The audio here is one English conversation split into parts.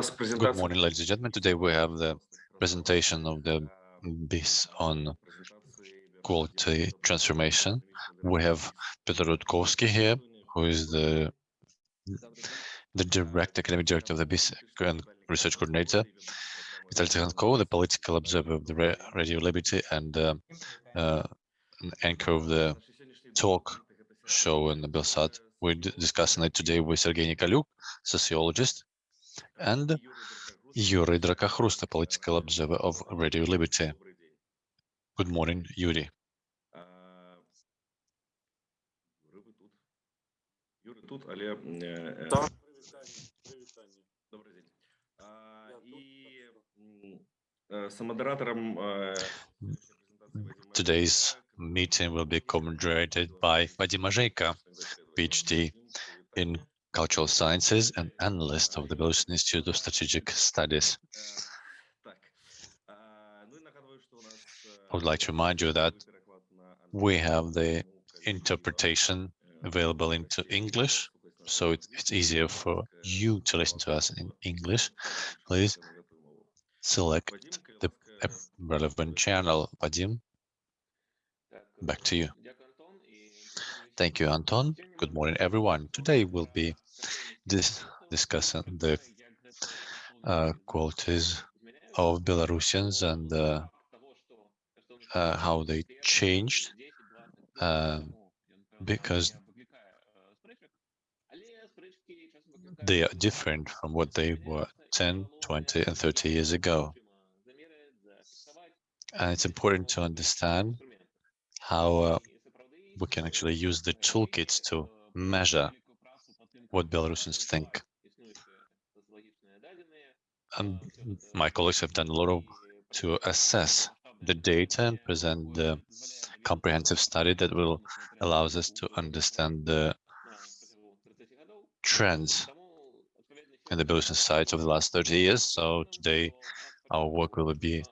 Good morning, ladies and gentlemen. Today we have the presentation of the BIS on quality transformation. We have Peter Rudkowski here, who is the the direct academic director of the BIS and research coordinator. Vitaly Tsygankov, the political observer of the Radio Liberty and uh, uh, an anchor of the talk show in the Belsat. We're discussing it today with Sergei Nikolyuk, sociologist, and Yuri Drakakhrust, a political observer of Radio Liberty. Good morning, Yuri. Today's meeting will be moderated by Vadim Mozheiko, PhD in Cultural Sciences and analyst of the Belarusian Institute of Strategic Studies. I would like to remind you that we have the interpretation available into English, so it, it's easier for you to listen to us in English. Please select the relevant channel. Vadim, back to you. Thank you, Anton. Good morning, everyone. Today we'll be dis discussing the uh, qualities of Belarusians and uh, uh, how they changed um, because they are different from what they were 10, 20, and 30 years ago. And it's important to understand how uh, we can actually use the toolkits to measure what Belarusians think. And my colleagues have done a lot of to assess the data and present the comprehensive study that will allow us to understand the trends in the Belarusian society of the last 30 years. So today our work will be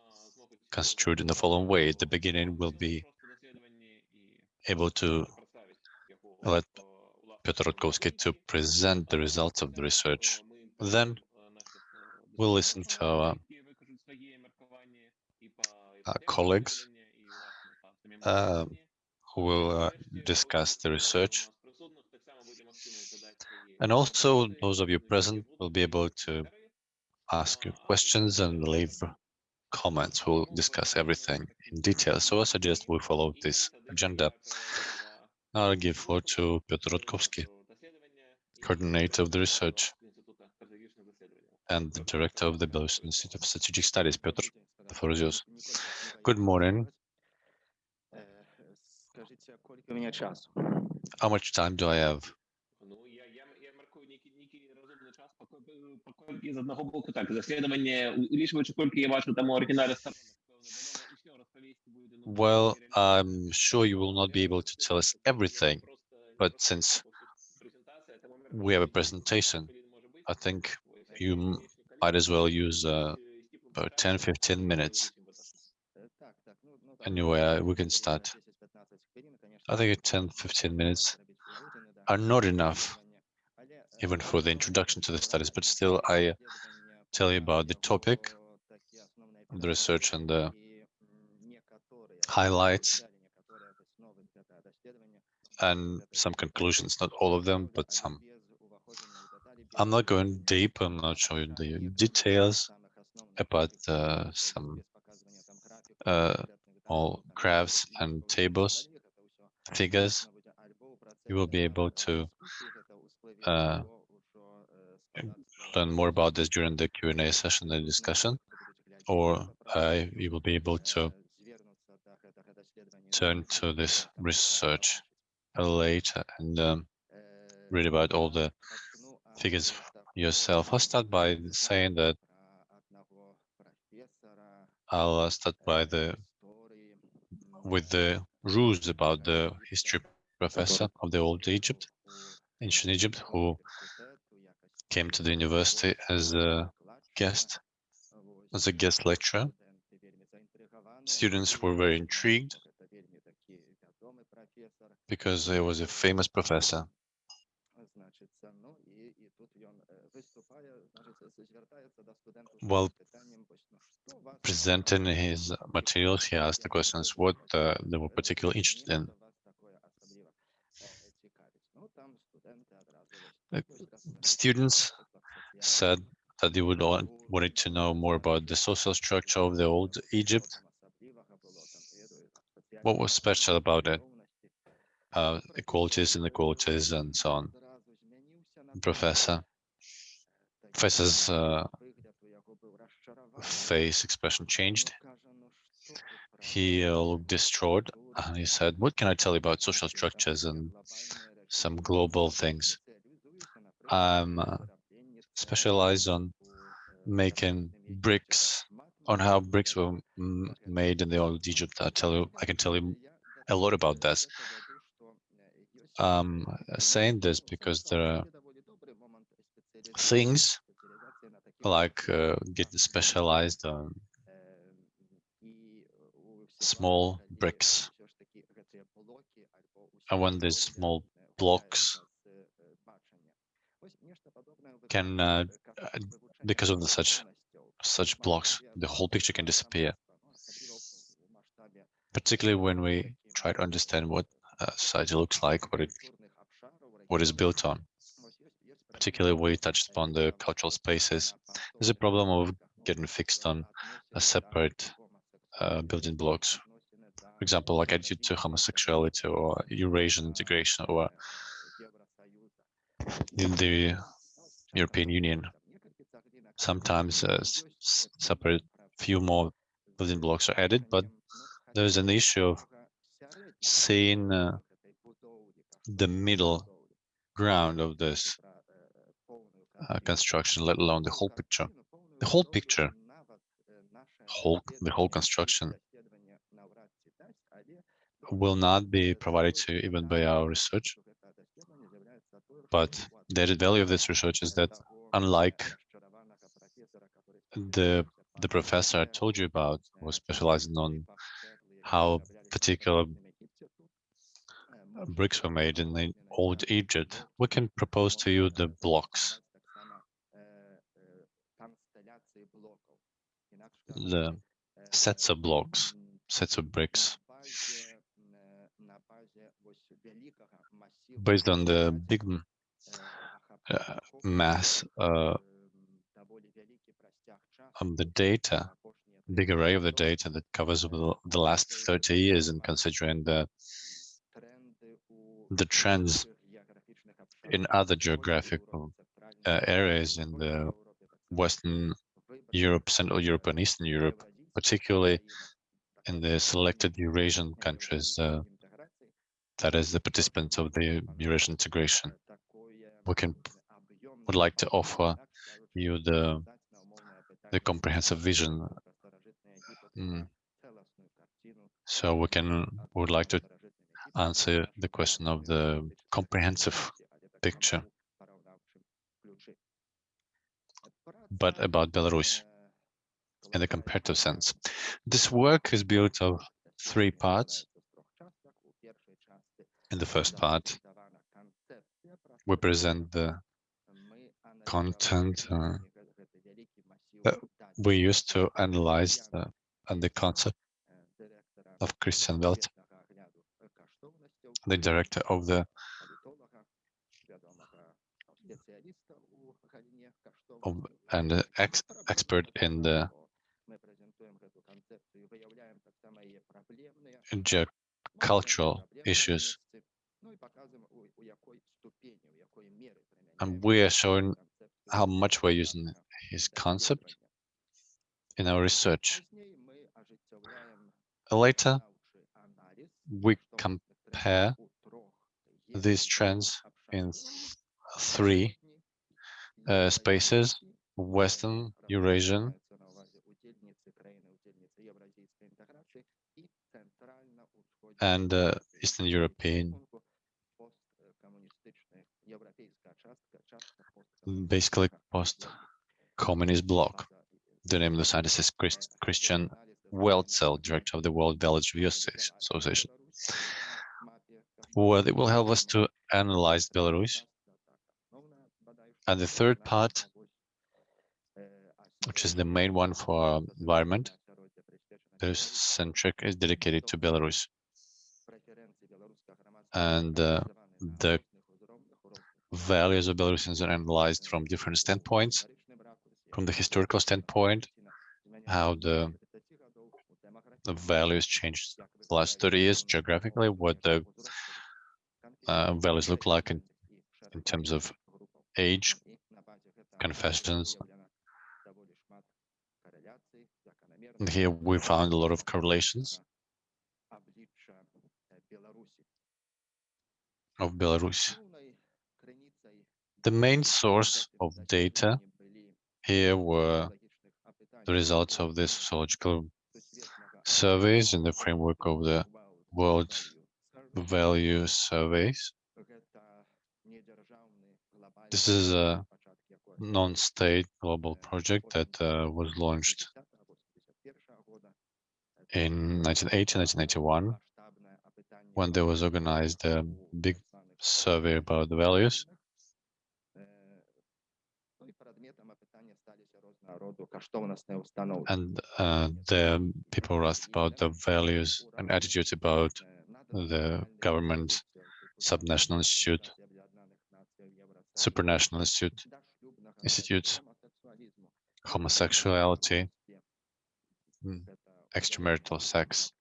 construed in the following way. At the beginning, we'll be able to let Piotr Rudkowski to present the results of the research. Then we'll listen to our, colleagues uh, who will uh, discuss the research. And also those of you present will be able to ask questions and leave comments. We'll discuss everything in detail. So I suggest we follow this agenda. I'll give floor to Piotr Rudkowski, coordinator of the research and the director of the Belarusian Institute of Strategic Studies. Piotr, the floor is yours. Good morning. How much time do I have? Well, I'm sure you will not be able to tell us everything, but since we have a presentation, I think you might as well use uh, about 10, 15 minutes. Anyway, we can start. I think 10, 15 minutes are not enough even for the introduction to the studies, but still I tell you about the topic, the research and the highlights and some conclusions, not all of them, but some. I'm not going deep, I'm not showing the details about uh, some uh, all graphs and tables, figures. You will be able to uh, learn more about this during the Q&A session and discussion, or you will be able to turn to this research later and um, read about all the figures yourself. I'll start by saying that I'll uh, start by the with the rules about the history professor of the old Egypt ancient Egypt who came to the university as a guest, as a guest lecturer. Students were very intrigued because he was a famous professor. While presenting his materials, he asked the questions what uh, they were particularly interested in. Uh, students said that they would want, wanted to know more about the social structure of the old Egypt. What was special about it? Uh, equalities, inequalities, and so on. Professor. Professor's uh, face expression changed. He uh, looked distraught and he said, what can I tell you about social structures and some global things? I'm uh, specialized on making bricks, on how bricks were made in the old Egypt. I tell you, I can tell you a lot about this. I'm saying this because there are things like uh, getting specialized on small bricks. And when these small blocks can, uh, because of the such such blocks, the whole picture can disappear. Particularly when we try to understand what society looks like, what it what is built on. Particularly we touched upon the cultural spaces. There's a problem of getting fixed on a separate uh, building blocks. For example, like attitude to homosexuality or Eurasian integration or in the European Union. Sometimes uh, separate few more building blocks are added, but there's an issue of seeing uh, the middle ground of this uh, construction, let alone the whole picture. The whole picture, whole the whole construction will not be provided to you even by our research. But the added value of this research is that unlike the the professor I told you about was specializing on how particular bricks were made in the old Egypt, we can propose to you the blocks. The sets of blocks, sets of bricks. Based on the big uh, mass uh, of the data, big array of the data that covers the last 30 years and considering the the trends in other geographical uh, areas in the Western Europe, Central Europe and Eastern Europe, particularly in the selected Eurasian countries, uh, that is the participants of the Eurasian integration. We can would like to offer you the the comprehensive vision. Mm. So we can would like to answer the question of the comprehensive picture. But about Belarus in the comparative sense. This work is built of three parts. In the first part, we present the content uh, that we used to analyze the, and the concept of Christian Welzel the director of the of, and the ex expert in the cultural issues. And we are showing how much we're using his concept in our research. Later, we come compare these trends in three uh, spaces, Western, Eurasian, and uh, Eastern European, basically post-communist bloc. The name of the scientist is Christ Christian Welzel, director of the World Values Survey Association it will help us to analyze Belarus And the third part, which is the main one for environment, this centric is dedicated to Belarus. And uh, the values of Belarusians are analyzed from different standpoints, from the historical standpoint, how the, the values changed the last 30 years geographically, what the uh, values look like in, in terms of age, confessions. And here we found a lot of correlations of Belarus. The main source of data here were the results of the sociological surveys in the framework of the World Value Surveys. This is a non-state global project that uh, was launched in 1980, 1991, when there was organized a big survey about the values. And uh, the people were asked about the values and attitudes about the government, subnational institute, supranational institute, institutes, homosexuality, hmm, extramarital sex,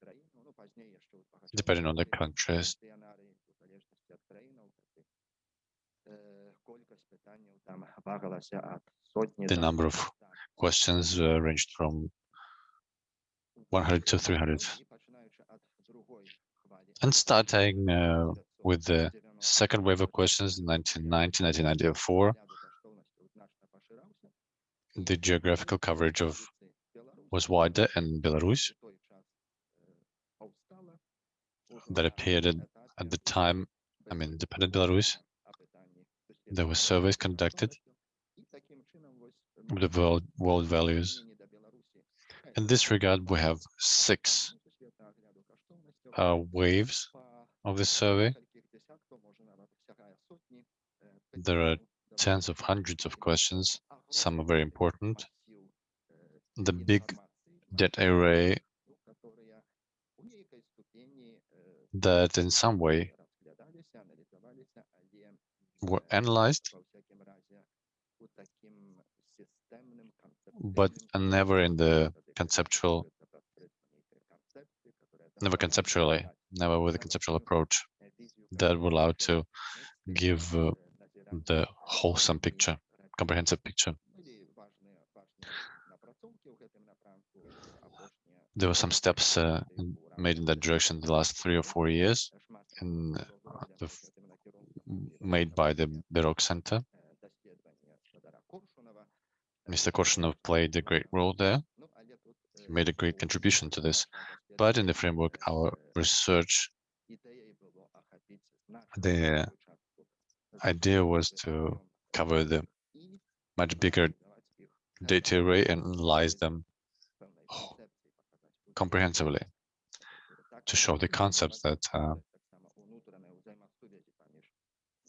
depending on the countries. The number of questions uh, ranged from 100 to 300. And starting uh, with the second wave of questions in 1990, 1994, the geographical coverage of was wider in Belarus that appeared at, at the time, I mean, independent Belarus. There were surveys conducted of the world, world values. In this regard, we have six uh, waves of this survey. There are tens of hundreds of questions. Some are very important. The big data array that in some way were analyzed, but never in the conceptual, never conceptually, never with a conceptual approach that would allow to give uh, the wholesome picture, comprehensive picture. There were some steps uh, made in that direction the last three or four years, and uh, made by the Berok Center. Mr. Korshunov played a great role there. He made a great contribution to this. But in the framework, our research, the idea was to cover the much bigger data array and analyze them comprehensively to show the concepts that uh,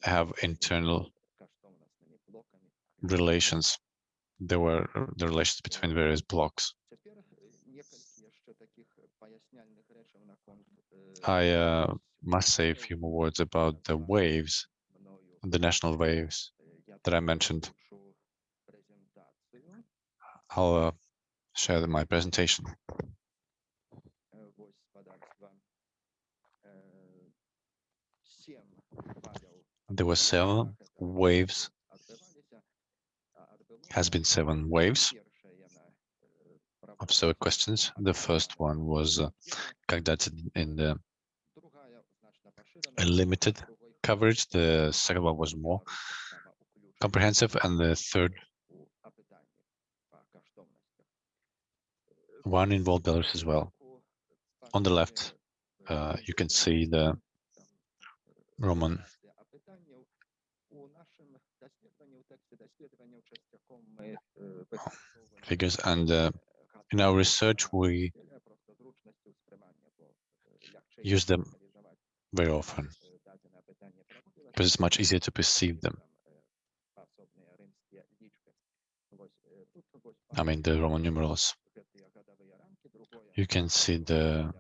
have internal relations. There were the relations between various blocks. I uh, must say a few more words about the waves, the national waves that I mentioned. I'll uh, share my presentation. There were seven waves, has been seven waves of seven questions. The first one was uh, conducted in the limited coverage. The second one was more comprehensive, and the third one involved Belarus as well. On the left, uh, you can see the Roman figures and uh, in our research we use them very often because it's much easier to perceive them. I mean the Roman numerals. You can see the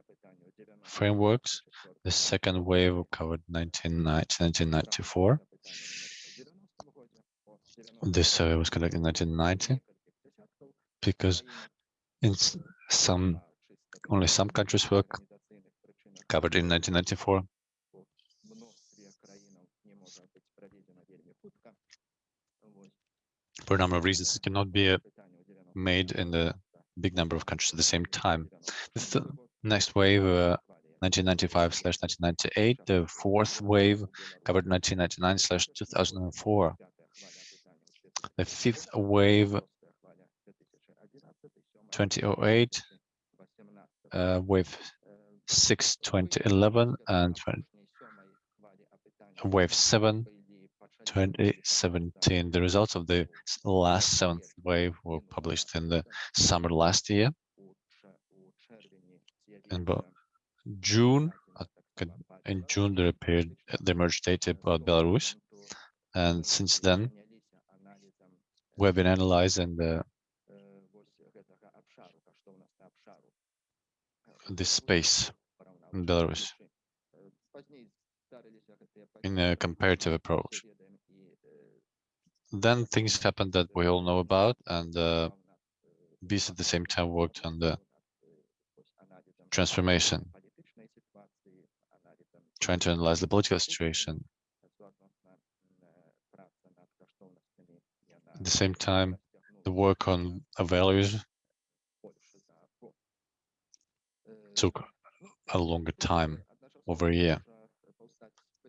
frameworks. The second wave covered 1994. This survey was conducted in 1990 because in some only some countries were covered in 1994. For a number of reasons, it cannot be uh, made in the big number of countries at the same time. The th next wave, uh, 1995 slash 1998, the fourth wave covered 1999 slash 2004. The fifth wave, 2008, uh, wave 6, 2011, and 20, wave 7, 2017. The results of the last seventh wave were published in the summer last year. In June, in June, there appeared the emerged data about Belarus, and since then, we've been analyzing the this space in Belarus in a comparative approach. Then things happened that we all know about, and uh, these at the same time worked on the transformation, trying to analyze the political situation. At the same time, the work on values took a longer time, over a year.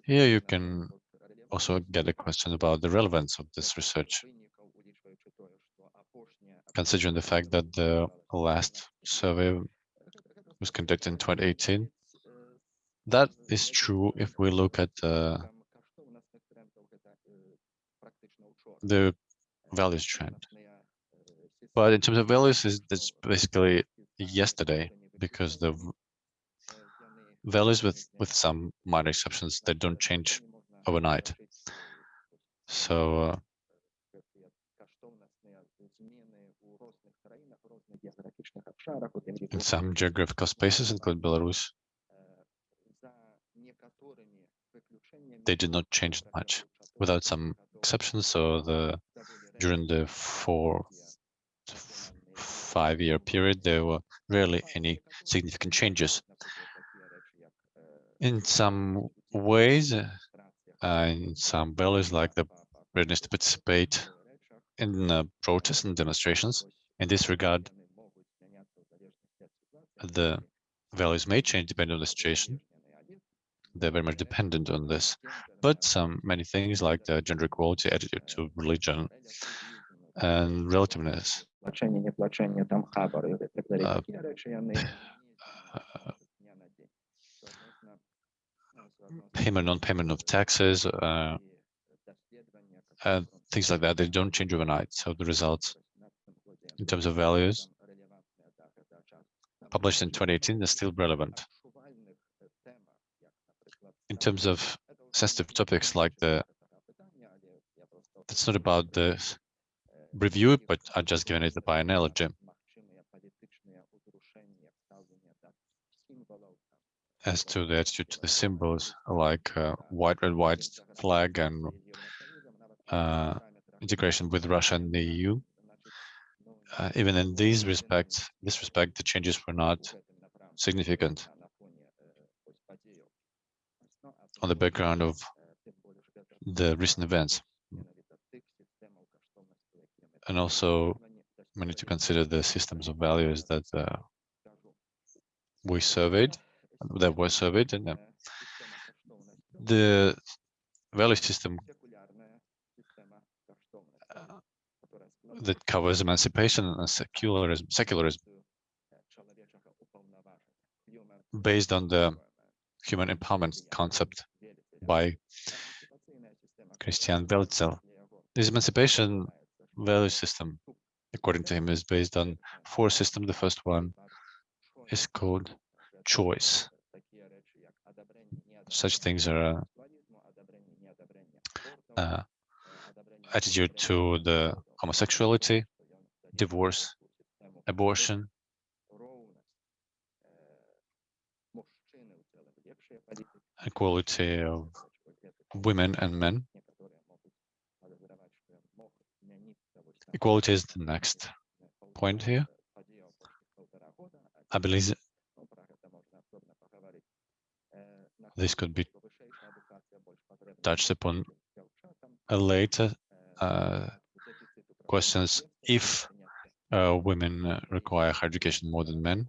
Here you can also get a question about the relevance of this research, considering the fact that the last survey was conducted in 2018. That is true if we look at uh, the values trend. But in terms of values, it's basically yesterday because the values with with some minor exceptions they don't change overnight. So uh, in some geographical spaces, including Belarus, they did not change much, without some exceptions. So the during the four five-year period, there were rarely any significant changes. In some ways, uh, in some values like the readiness to participate in uh, protests and demonstrations, in this regard, the values may change depending on the situation. They're very much dependent on this. But some many things like the gender equality, attitude to religion, and relativeness. Uh, payment, non-payment of taxes, uh, and things like that, they don't change overnight. So the results in terms of values published in 2018 are still relevant. In terms of sensitive topics like the, it's not about the review, but I just given it by analogy. As to the attitude to the symbols like uh, white, red, white flag and uh, integration with Russia and the EU. Uh, even in these respects, this respect, the changes were not significant on the background of the recent events. And also, we need to consider the systems of values that uh, we surveyed that was surveyed and uh, the value system uh, that covers emancipation and secularism, secularism based on the human empowerment concept by Christian Welzel. This emancipation value system, according to him, is based on four systems. The first one is called choice. Such things are uh, attitude to the homosexuality, divorce, abortion, equality of women and men. Equality is the next point here. I believe this could be touched upon later uh, questions if uh, women require higher education more than men,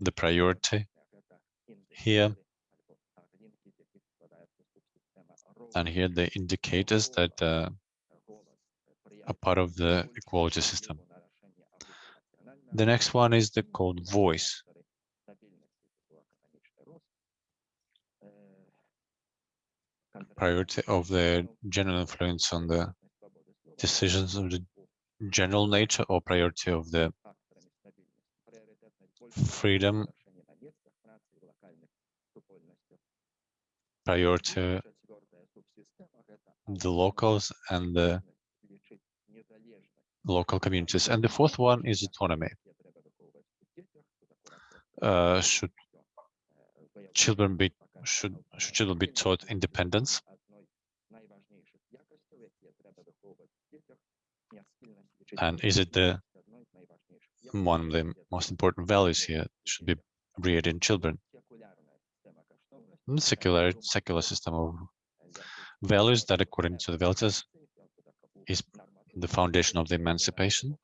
the priority here. And here the indicators that uh, are part of the equality system. The next one is the called voice. Priority of the general influence on the decisions of the general nature or priority of the freedom priority of the locals and the local communities. And the fourth one is autonomy. Uh, should children be should should children be taught independence? And is it the one of the most important values here should be reared in children? secular secular system of values that according to the Welzel is the foundation of the emancipation.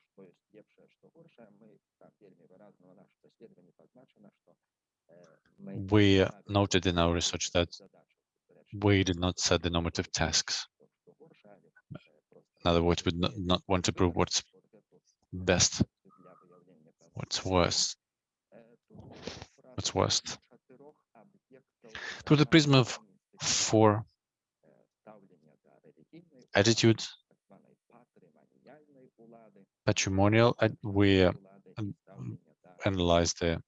We noted in our research that we did not set the normative tasks. In other words, we did not want to prove what's best, what's worst, what's worst. Through the prism of four attitudes, patrimonial, we uh, analyze the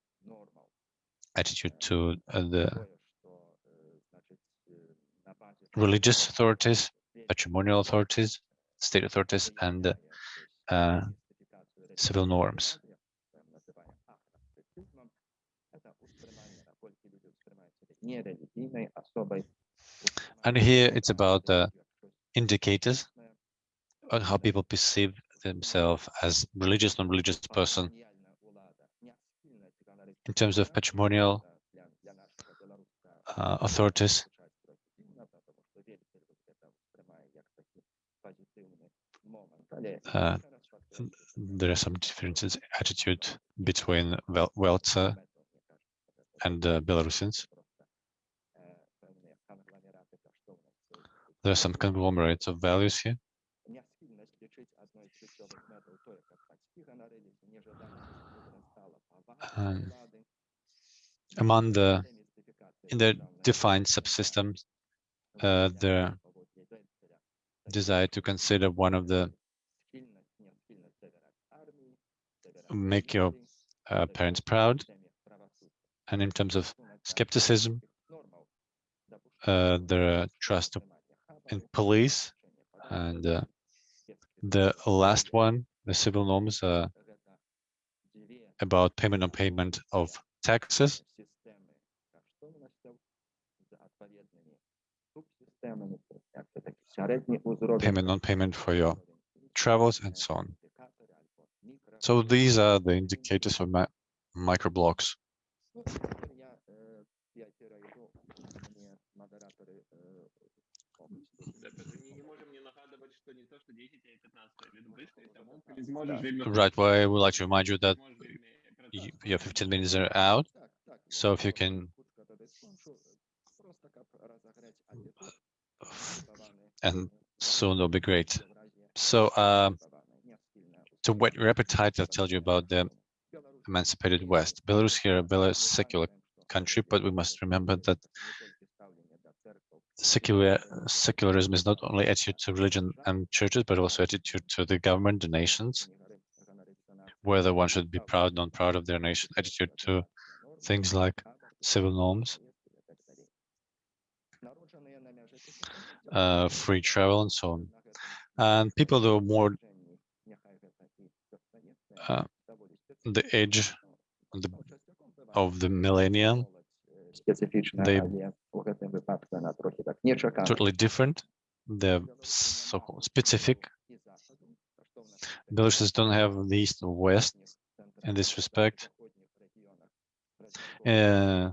attitude to uh, the religious authorities, patrimonial authorities, state authorities, and uh, civil norms. And here it's about the indicators on how people perceive themselves as religious, non-religious person in terms of patrimonial uh, authorities. Uh, there are some differences attitude between Welzel and uh, Belarusians. There are some conglomerates of values here. Um, among the in the defined subsystems, uh, the desire to consider one of the make your uh, parents proud, and in terms of skepticism, uh, the trust in police, and uh, the last one, the civil norms, uh, about payment on payment of taxes. Payment on payment for your travels and so on. So these are the indicators mi microblocks. Right, well, I would like to remind you that your 15 minutes are out. So if you can and soon it'll be great. So uh, to your appetite, I'll tell you about the emancipated West. Belarus here, a secular country, but we must remember that secular secularism is not only attitude to religion and churches, but also attitude to the government, the nations, whether one should be proud, not proud of their nation, attitude to things like civil norms, uh, free travel and so on. And people who are more uh, the edge the, of the millennium, they totally different, they're so specific. Belarusians don't have the east or west in this respect. Uh,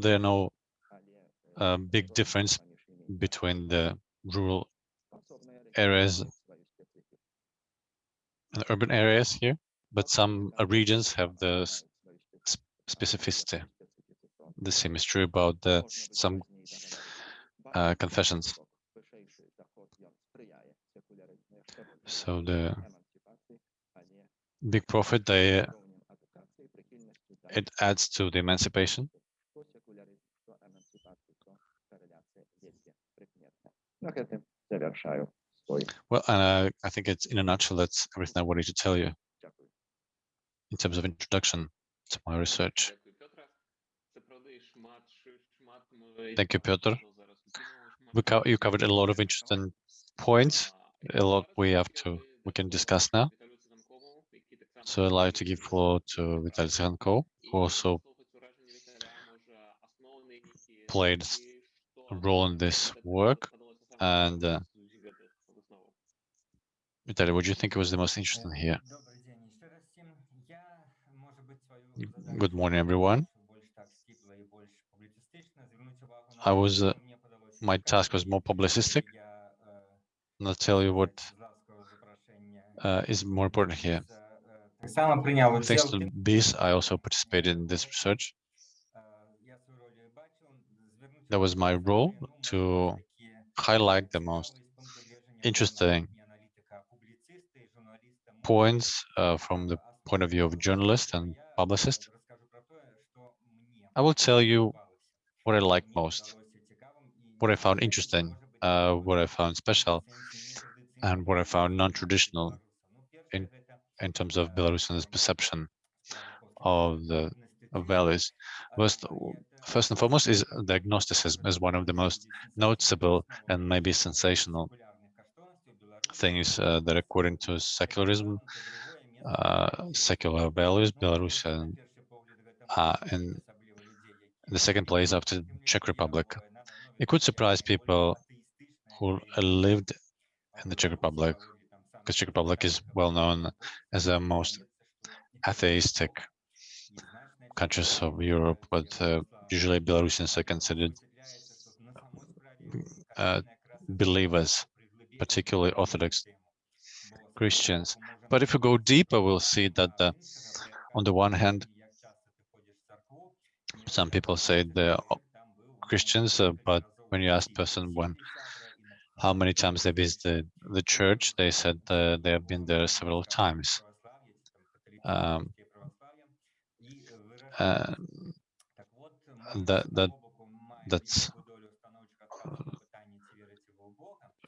there are no uh, big difference between the rural areas and urban areas here, but some uh, regions have the specificity. The same is true about the some uh, confessions. So the big profit, they uh, it adds to the emancipation. Well, and uh, I think it's in a nutshell, that's everything I wanted to tell you in terms of introduction to my research. Thank you, Piotr. Co uh, you covered a lot of interesting points a lot we have to we can discuss now. So I'd like to give floor to Vitaly Tsarenko, who also played a role in this work. And uh, Vitaly, what do you think was the most interesting here? Good morning, everyone. I was, uh, my task was more publicistic. I'll tell you what uh, is more important here. Thanks to this, I also participated in this research. That was my role to highlight the most interesting points uh, from the point of view of journalist and publicist. I will tell you what I liked most, what I found interesting uh, what I found special and what I found non-traditional in, in terms of Belarusians' perception of the of values. First, first and foremost is the agnosticism is one of the most noticeable and maybe sensational things uh, that according to secularism, uh, secular values, Belarusian uh, in the second place after Czech Republic. It could surprise people who lived in the Czech Republic, because Czech Republic is well known as the most atheistic countries of Europe, but uh, usually Belarusians are considered uh, believers, particularly Orthodox Christians. But if we go deeper, we'll see that the, on the one hand, some people say they're Christians, uh, but when you ask person when how many times they visited the church, they said uh, they have been there several times. Um, uh, that that that's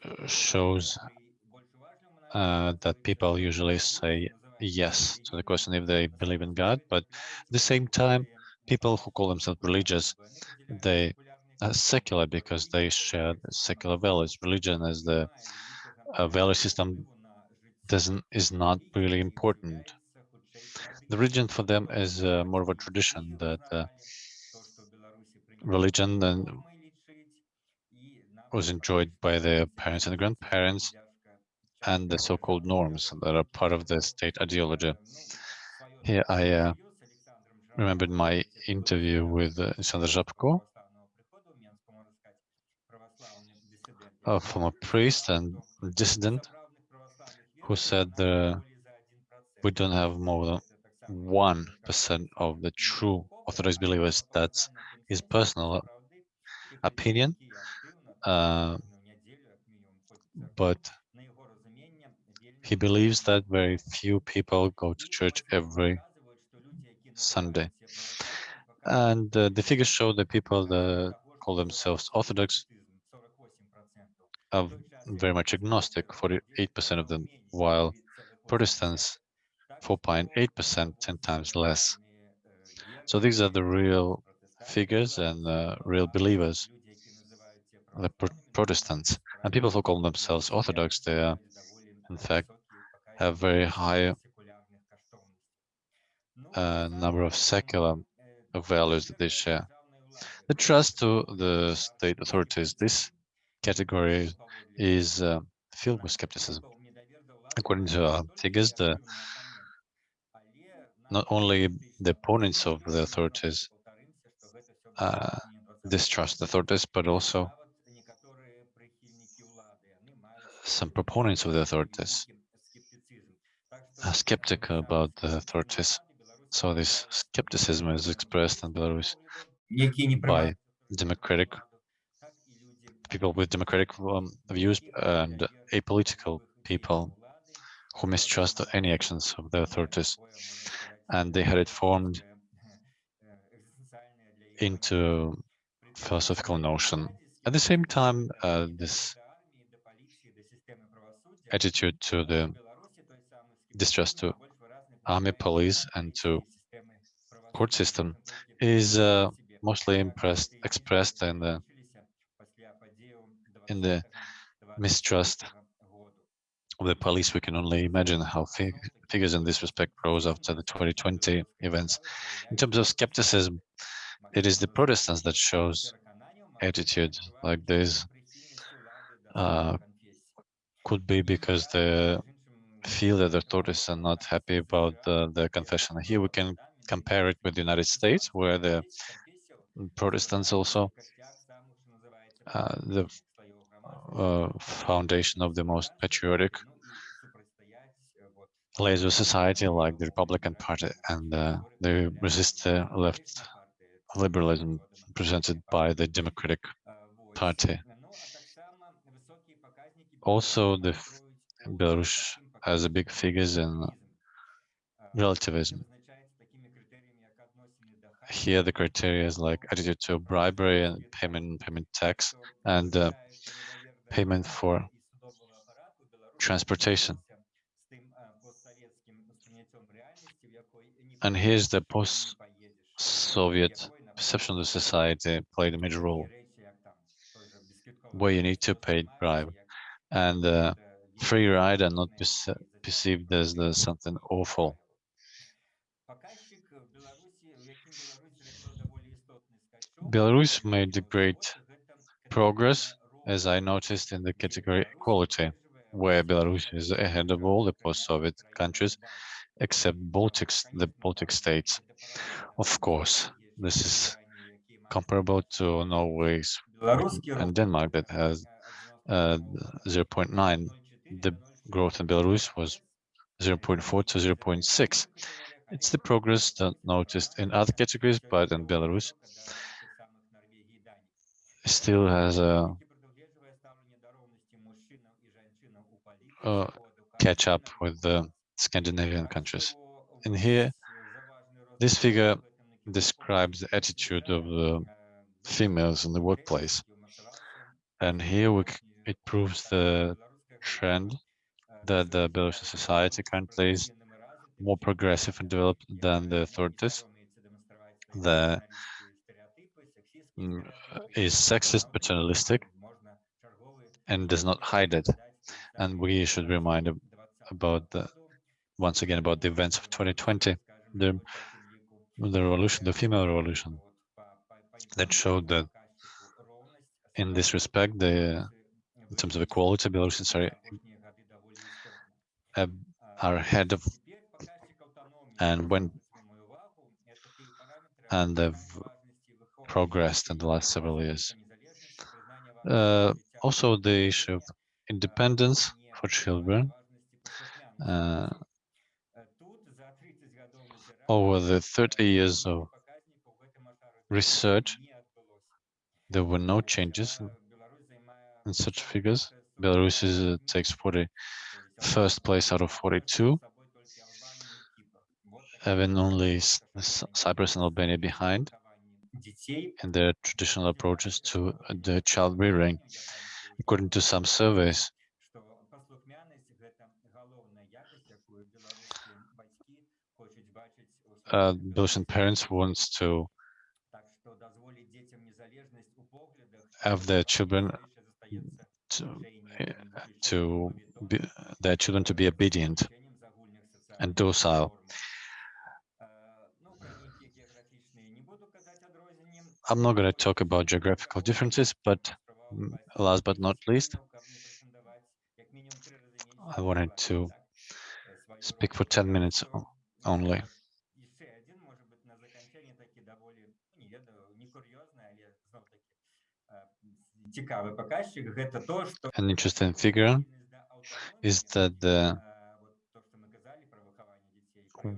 uh, shows uh, that people usually say yes to the question if they believe in God, but at the same time, people who call themselves religious, they secular because they share the secular values. Religion as the uh, value system doesn't is not really important. The religion for them is uh, more of a tradition that uh, religion then was enjoyed by their parents and grandparents and the so-called norms that are part of the state ideology. Here I uh, remembered my interview with uh, Alexander Zhapko, a priest and dissident, who said uh, we don't have more than one percent of the true Orthodox believers. That's his personal opinion, uh, but he believes that very few people go to church every Sunday. And uh, the figures show that people that call themselves Orthodox are very much agnostic, 48% of them, while Protestants, 4.8%, 10 times less. So these are the real figures and uh, real believers, the Pro Protestants. And people who call themselves Orthodox, they are, in fact, have very high uh, number of secular values that they share. The trust to the state authorities, this category is uh, filled with skepticism. According to our figures, the not only the opponents of the authorities uh, distrust the authorities, but also some proponents of the authorities are skeptical about the authorities. So this skepticism is expressed in Belarus by democratic people with democratic um, views and apolitical people who mistrust any actions of the authorities. And they had it formed into philosophical notion. At the same time, uh, this attitude to the distrust to army, police, and to court system is uh, mostly impressed, expressed in the in the mistrust of the police. We can only imagine how fig figures in this respect rose after the 2020 events. In terms of skepticism, it is the Protestants that shows attitude like this. Uh, could be because they feel that the authorities are not happy about the, the confession. Here we can compare it with the United States, where the Protestants also uh, the uh, foundation of the most patriotic layers of society, like the Republican Party, and uh, they resist the left liberalism presented by the Democratic Party. Also, the Belarus has a big figures in relativism. Here, the criteria is like attitude to bribery and payment, payment tax, and uh, payment for transportation. And here's the post-Soviet perception of the society played a major role, where you need to pay bribe, and uh, free ride are not perce perceived as the, something awful. Belarus made great progress, as I noticed in the category equality, where Belarus is ahead of all the post-Soviet countries, except Baltics, the Baltic states. Of course, this is comparable to Norway and Denmark that has uh, 0.9. The growth in Belarus was 0.4 to 0.6. It's the progress that noticed in other categories, but in Belarus still has a, catch up with the Scandinavian countries. And here, this figure describes the attitude of the females in the workplace. And here we, it proves the trend that the Belarusian society currently is more progressive and developed than the authorities. The mm, is sexist, paternalistic, and does not hide it. And we should remind about the once again about the events of 2020, the the revolution, the female revolution, that showed that in this respect, the in terms of equality, Belarusians are are ahead of and when and they've progressed in the last several years. Uh, also, the issue of independence for children. Uh, over the 30 years of research, there were no changes in such figures. Belarus is, uh, takes 41st place out of 42, having only Cyprus and Albania behind in their traditional approaches to the child rearing according to some surveys. Uh, Belarusian parents wants to have their children to, э, to be, their children to be obedient and docile. I'm not going to talk about geographical differences, but um, last but not least, I wanted to speak for 10 minutes only. An interesting figure is that the,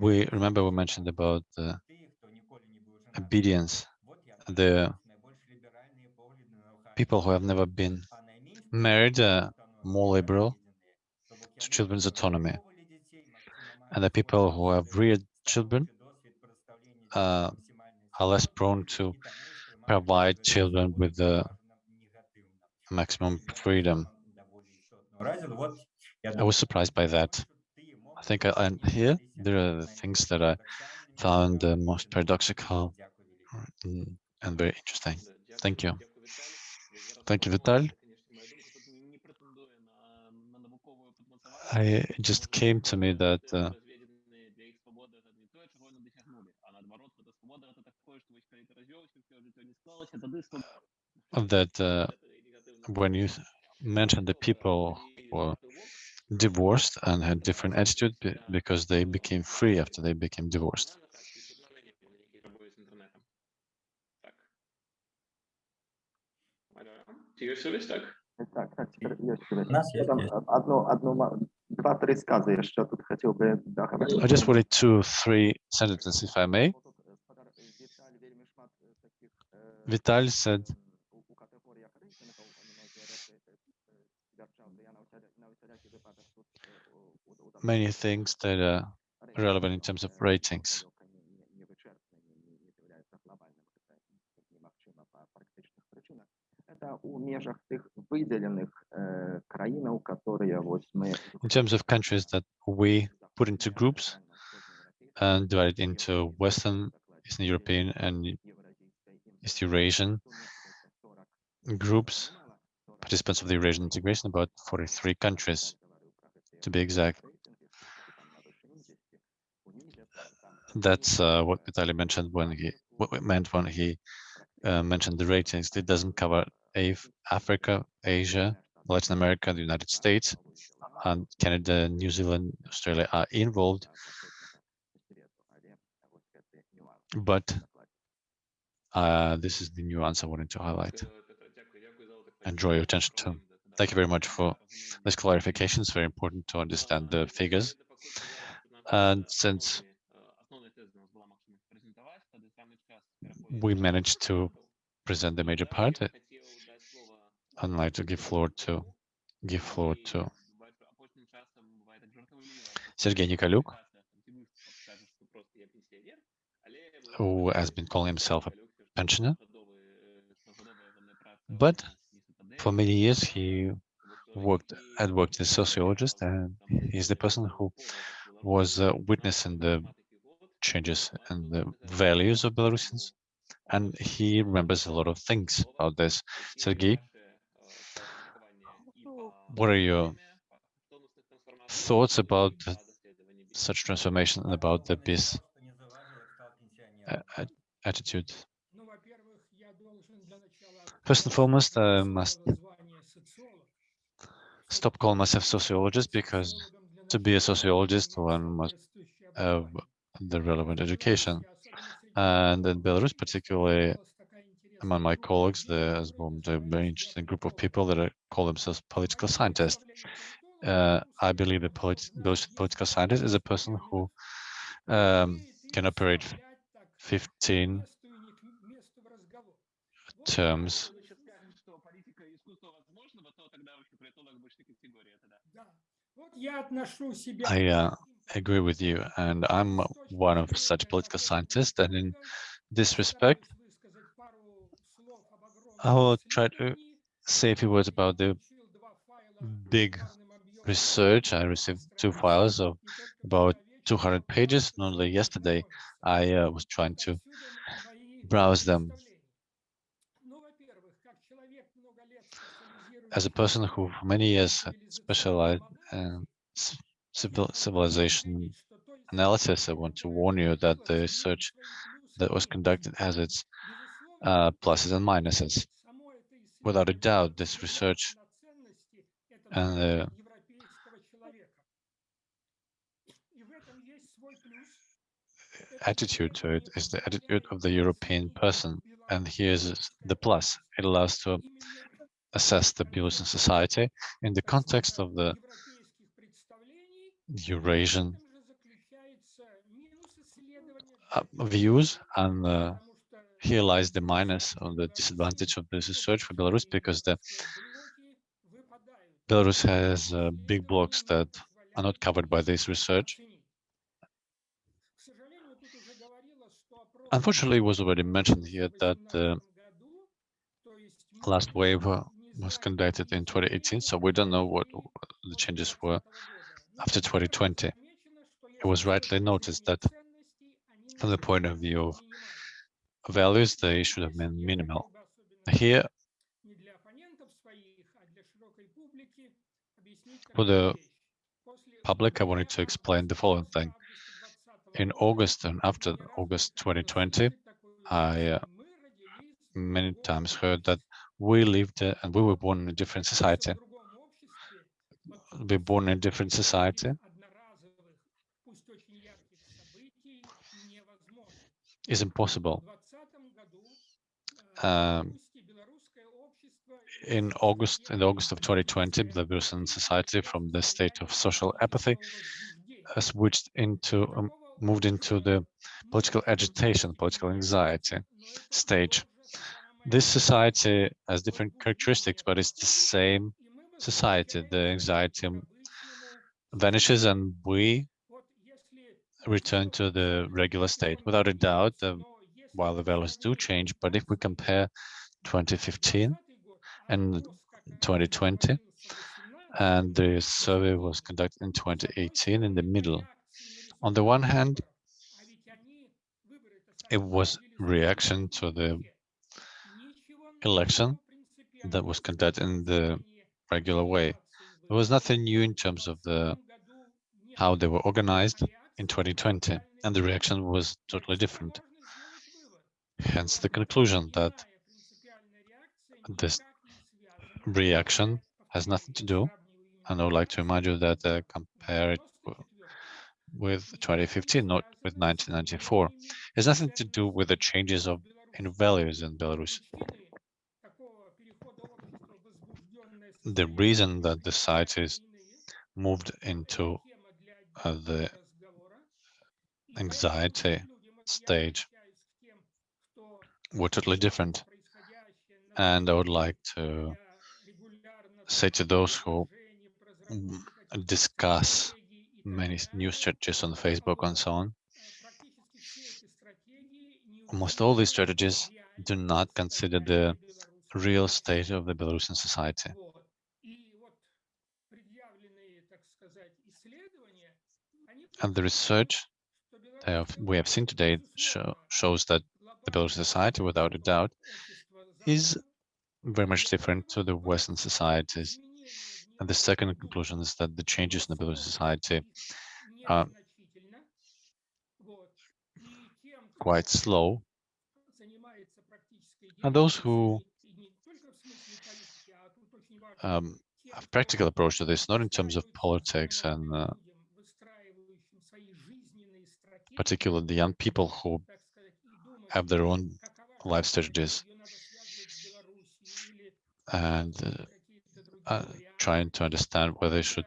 we remember we mentioned about obedience, the people who have never been married are more liberal to children's autonomy. And the people who have reared children uh, are less prone to provide children with the maximum freedom. I was surprised by that. I think I, and here there are the things that I found the most paradoxical and very interesting. Thank you. Thank you, Vital. I just came to me that uh, that uh, when you mentioned the people were divorced and had different attitude because they became free after they became divorced. Так, так, теперь есть связь. У нас есть, Потом есть. одну, одну, ма- два-три сказа я еще тут хотел бы договорить. I just wanted two, three sentences, if I may. Тут, е, сподар- е, Віталій вельми шмат е, таких, е, Vital said м, у- у категоріях ризиків, многі речі, е, е, стверджав, то я на усяля- на усілякий випадок тут, е, у- у- у- many things that are relevant in terms of Е, ratings. Это у межах тих виділених е, країн, которые ось ми In terms of countries that we put into groups and divided into Western, Eastern European, and East Eurasian groups, participants of the Eurasian integration, about 43 countries, to be exact. That's uh, what Vitaly mentioned when he what it meant when he uh, mentioned the ratings. It doesn't cover Af- Africa, Asia, Latin America, the United States, and Canada, New Zealand, Australia are involved, but uh, this is the nuance I wanted to highlight and draw your attention to. Thank you very much for this clarification. It's very important to understand the figures. And since we managed to present the major part, I'd like to give floor to give floor to Sergei Nikolyuk, who has been calling himself a pensioner. But for many years, he worked had worked as a sociologist, and he's the person who was uh, witnessing the changes in the values of Belarusians, and he remembers a lot of things about this. Sergei, what are your thoughts about such transformation and about the uh, attitude? First and foremost, I must stop calling myself sociologist because to be a sociologist, one must have the relevant education. And in Belarus, particularly among my colleagues, there's a very interesting group of people that call themselves political scientists. Uh, I believe a polit- Belarusian political scientist is a person who um, can operate 15 terms I uh, agree with you, and I'm one of such political scientists. And in this respect, I will try to say a few words about the big research. I received two files of about 200 pages. Only yesterday, I uh, was trying to browse them. As a person who for many years specialized in civil civilization analysis, I want to warn you that the research that was conducted has its uh, pluses and minuses. Without a doubt, this research and the attitude to it is the attitude of the European person. And here's the plus. It allows to assess the Belarusian society in the context of the Eurasian uh, views and uh, here lies the minus or the disadvantage of this research for Belarus because the Belarus has uh, big blocks that are not covered by this research. Unfortunately, it was already mentioned here that the last wave uh, was conducted in 2018, so we don't know what the changes were after 2020. It was rightly noticed that from the point of view of values, they should have been minimal. Here, for the public, I wanted to explain the following thing. In August and after August 2020, I uh, many times heard that we lived uh, and we were born in a different society. We're born in a different society. It's impossible. Um, in August, in August of 2020, the Belarusian society from the state of social apathy switched into, um, moved into the political agitation, political anxiety stage. This society has different characteristics, but it's the same society. The anxiety vanishes and we return to the regular state. Without a doubt, uh, while the values do change, but if we compare 2015 and 2020, and the survey was conducted in 2018 in the middle. On the one hand, it was reaction to the election that was conducted in the regular way. There was nothing new in terms of the how they were organized in 2020, and the reaction was totally different. Hence the conclusion that this reaction has nothing to do, and I would like to remind you that uh, compare it with 2015, not with 1994. It has nothing to do with the changes of in values in Belarus. The reason that the site is moved into uh, the anxiety stage were totally different. And I would like to say to those who discuss many new strategies on Facebook and so on, almost all these strategies do not consider the real state of the Belarusian society. And the research we have seen today show, shows that the Belarusian society, without a doubt, is very much different to the Western societies. And the second conclusion is that the changes in the Belarusian society are quite slow. And those who um, have practical approach to this, not in terms of politics and uh, particularly the young people who have their own life strategies and uh, uh, trying to understand whether they should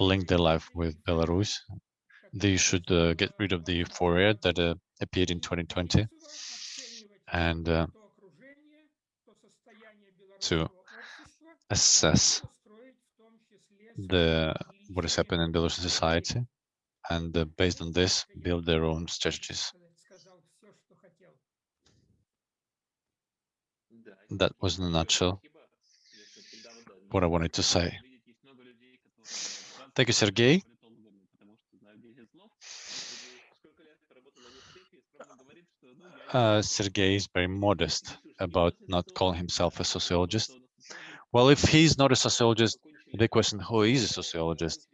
link their life with Belarus. They should uh, get rid of the euphoria that uh, appeared in 2020 and uh, to assess the what is happening in Belarusian society and based on this, build their own strategies. That was in a nutshell what I wanted to say. Thank you, Sergey. Uh, Sergey is very modest about not calling himself a sociologist. Well, if he's not a sociologist, the question, who is a sociologist?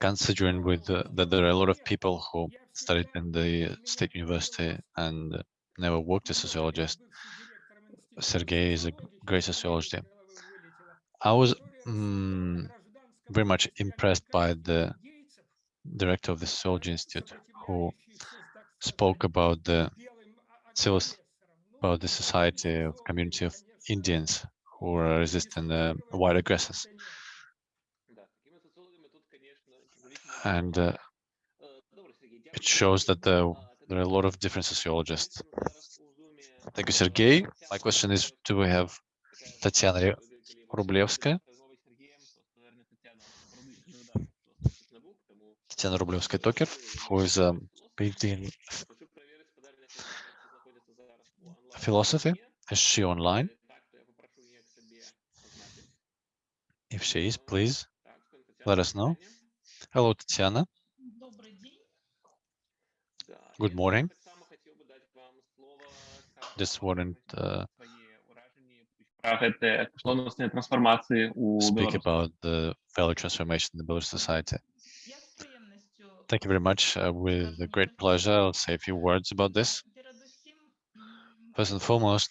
considering with uh, that there are a lot of people who studied in the state university and uh, never worked as a sociologist. Sergey is a great sociologist. I was mm, very much impressed by the director of the Sociology Institute who spoke about the civil, about the society of community of Indians who are resisting the white aggressors. And uh, it shows that the, there are a lot of different sociologists. Thank you, Sergey. My question is, do we have Tatiana Rublevskaya? Tatiana Rublevskaya-Toker, who is a PhD in philosophy. Is she online? If she is, please let us know. Hello, Tatiana. Good morning. Just wanted uh, speak about the value transformation in the Belarus society. Thank you very much. Uh, with great pleasure, I'll say a few words about this. First and foremost,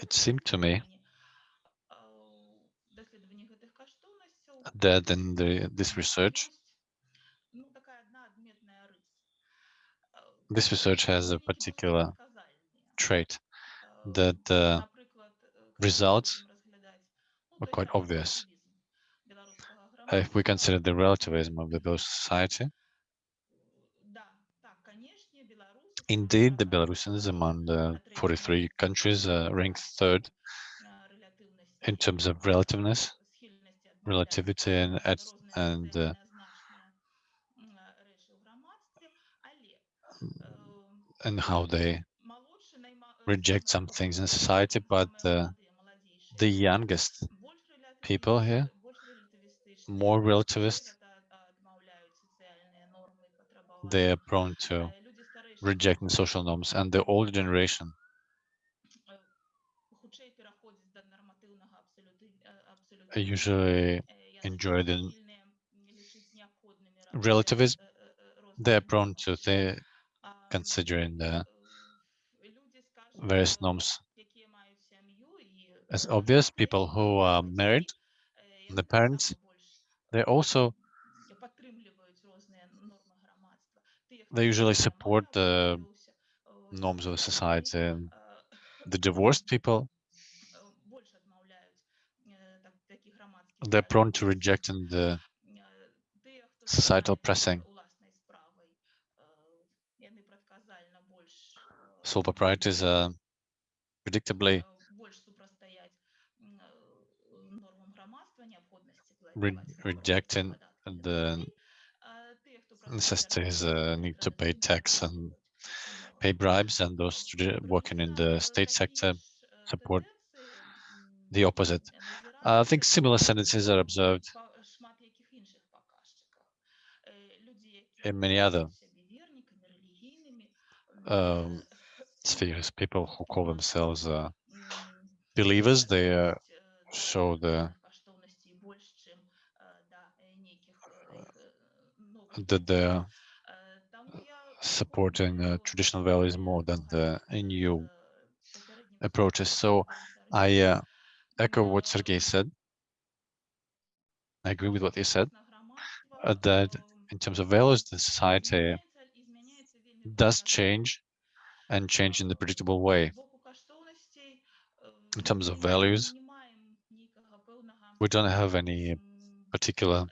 it seemed to me that in the, this research, this research has a particular trait that the results are quite obvious. If we consider the relativism of the Belarus society, indeed, the Belarusians among the 43 countries ranked third in terms of relativeness, relativity and, and uh, and how they reject some things in society, but uh, the youngest people here, more relativist, they are prone to rejecting social norms, and the older generation usually enjoy the relativism. They're prone to the considering the various norms. As obvious, people who are married, the parents, they also they usually support the norms of society. The divorced people, they're prone to rejecting the societal pressing. sole proprietors are predictably re rejecting the necessities uh, need to pay tax and pay bribes and those working in the state sector support the opposite. Uh, I think similar sentences are observed in many other um, spheres, people who call themselves uh, believers, they uh, show the that they're supporting uh, traditional values more than the new approaches. So I uh, echo what Sergei said. I agree with what he said, uh, that in terms of values, the society does change and change in the predictable way. In terms of values, we don't have any particular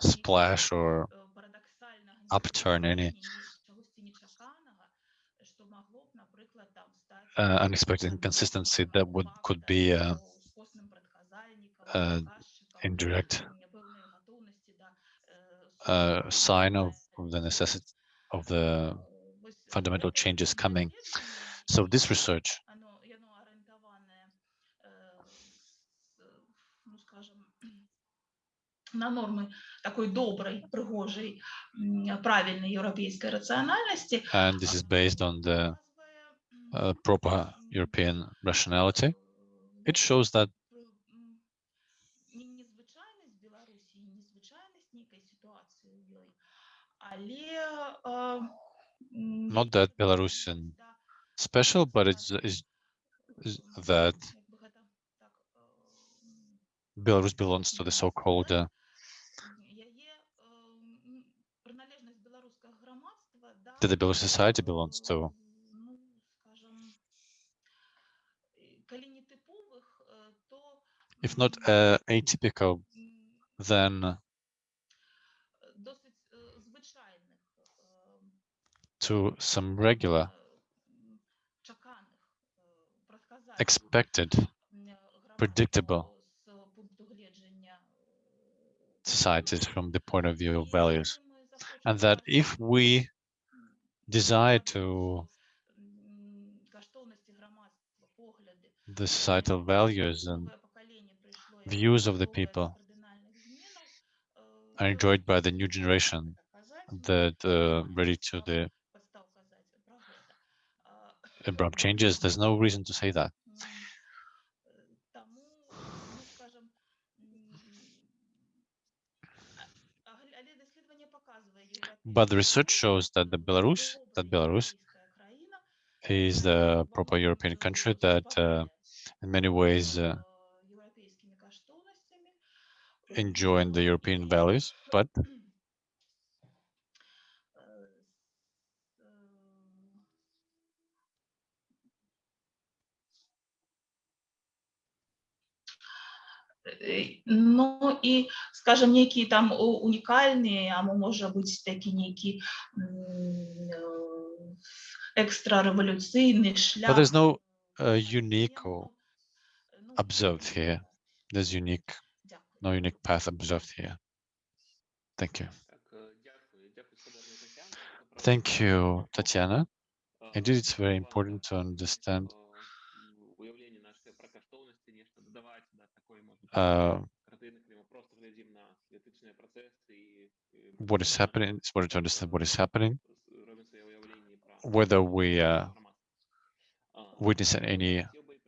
splash or upturn, any uh, unexpected inconsistency that would could be uh, uh, indirect uh, sign of of the necessity of the Е, ось fundamental таке changes моє coming. дослідження, So this е, research оно, і оно орієнтоване, е, с- ну, скажем, на норми такої доброї, пригожої, м, правильної європейської раціональності, and this is based on the показує, м, uh, proper European rationality. It shows that not that Belarusian special, but it's, it's, that Belarus belongs to the so-called uh, that the Belarus society belongs to. If not uh, atypical, then to some regular expected, predictable societies from the point of view of values. And that if we desire to the societal values and views of the people are enjoyed by the new generation that uh, ready to the abrupt changes. There's no reason to say that. But the research shows that the Belarus, that Belarus is the proper European country that uh, in many ways uh, enjoying the European values, but Ну і, скажем, які там у- унікальні, або може бути такі які м, е, екстрареволюційний шлях. there's no, е, uh, unique or воєнного, ну, observed here. There's unique, Дякую. no unique path observed here. Thank you. Так, е, дякую. Дякую, Свободна Тетяна. Це, правда, Thank you, глибоко. Tatiana. Е, Indeed, it's very важно, important to е, understand uh, what is happening, it's important to understand what is happening, whether we uh, witness any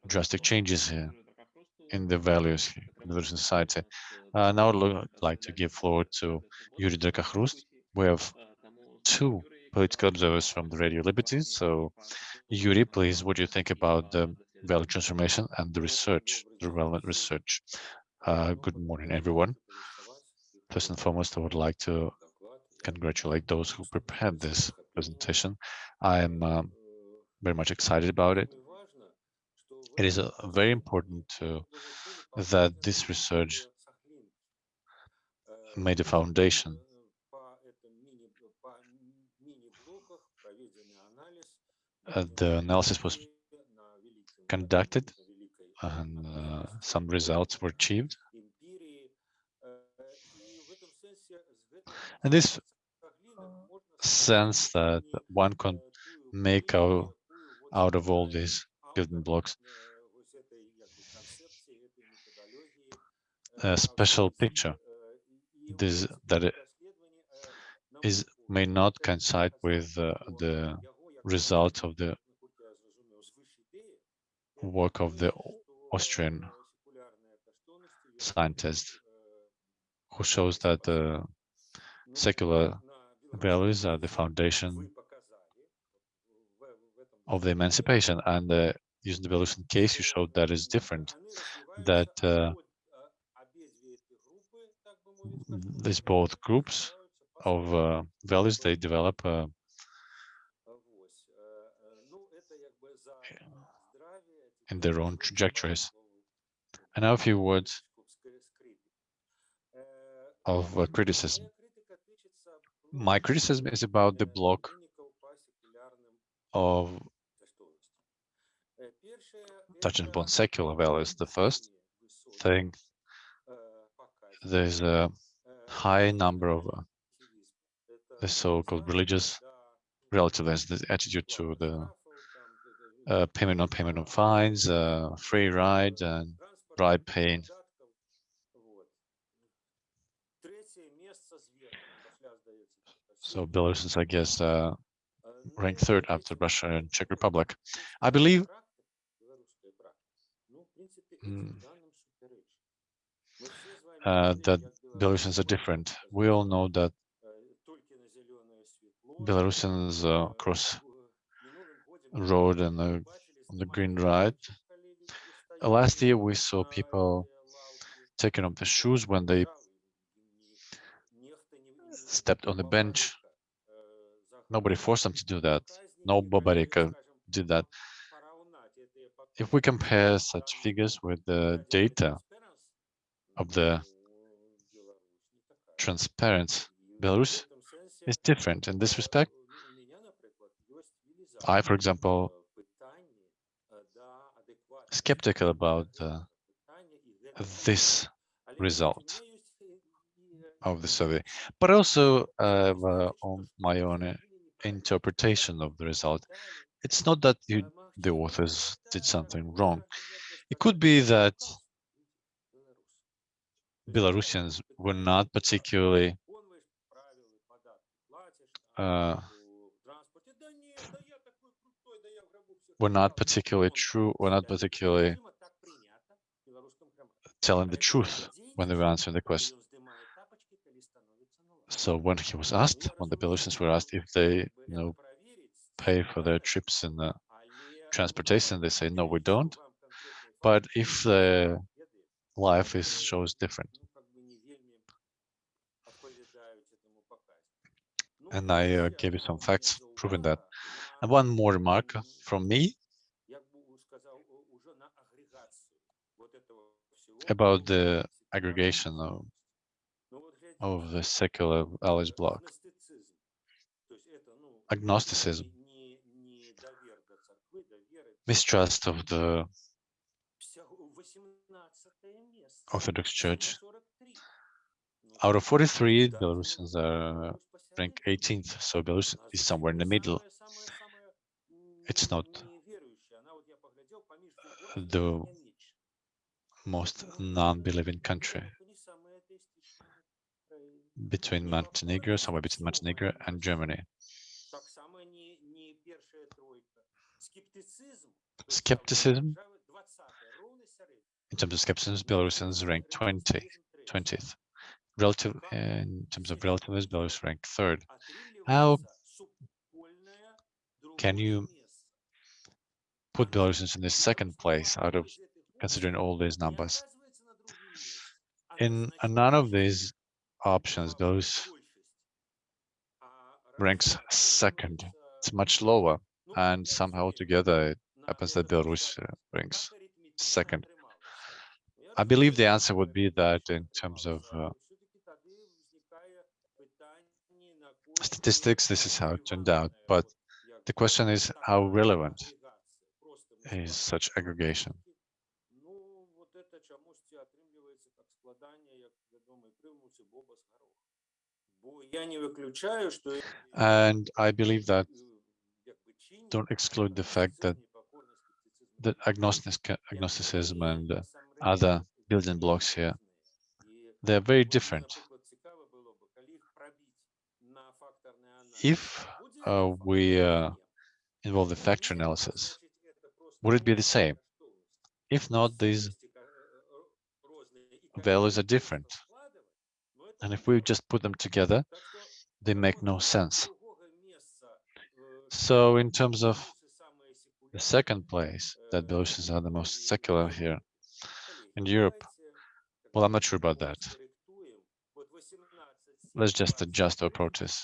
drastic changes here in the values in the society. Uh, now I'd like to give floor to Yuri Drakakhrust. We have two political observers from the Radio Liberty. So Yuri, please, what do you think about the value transformation and the research, the relevant research? Uh, good morning, everyone. First and foremost, I would like to congratulate those who prepared this presentation. I am um, very much excited about it. It is uh, very important to that this research made a foundation. Uh, the analysis was conducted and uh, some results were achieved. And this sense that one can make out, out of all these building blocks a special picture this that it is may not coincide with uh, the result of the work of the Austrian scientist who shows that the secular values are the foundation of the emancipation. And uh, using the Belarusian case you showed that is different that uh, these both groups of uh, values they develop in their own trajectories. And now a few words of uh, criticism. My criticism is about the block of touching upon secular values. The first thing, there's a high number of uh, the so-called religious relativists, the attitude to the uh, payment on payment on fines, uh, free ride and bribe paying. So Belarus I guess, uh, ranked third after Russia and Czech Republic. I believe mm, uh, that Belarusians are different. We all know that Belarusians uh, cross road and uh, on the green ride. Last year we saw people taking off their shoes when they stepped on the bench. Nobody forced them to do that. Nobody did that. If we compare such figures with the data of the transparent, Belarus is different in this respect. I, for example, skeptical about uh, this result of the survey, but also uh, on my own uh, interpretation of the result. It's not that you, the authors did something wrong. It could be that Belarusians were not particularly uh, were not particularly true, were not particularly telling the truth when they were answering the question. So when he was asked, when the Belarusians were asked if they, you know, pay for their trips in the transportation, they say, no, we don't. But if the life is shows different, and I uh, gave you some facts proving that. And one more remark from me about the aggregation of, of the secular allies bloc. Agnosticism, mistrust of the Orthodox Church. Out of 43, Belarusians are ranked 18th, so Belarus is somewhere in the middle. It's not the most non-believing country. between Montenegro, somewhere between Montenegro and Germany. Skepticism, in terms of skepticism, Belarusians ranked 20, 20th. Relative, uh, in terms of relativism, Belarus ranked third. How can you put Belarusians in the second place out of considering all these numbers? In none of these options, Belarus ranks second. It's much lower, and somehow together it happens that Belarus ranks second. I believe the answer would be that in terms of uh, statistics, this is how it turned out. But the question is how relevant is such aggregation? And I believe that don't exclude the fact that that agnostic, agnosticism and other building blocks here, they're very different. If uh, we uh, involve the factor analysis, would it be the same? If not, these values are different. And if we just put them together, they make no sense. So in terms of the second place, that Belarusians are the most secular here in Europe, well, I'm not sure about that. Let's just adjust our approaches.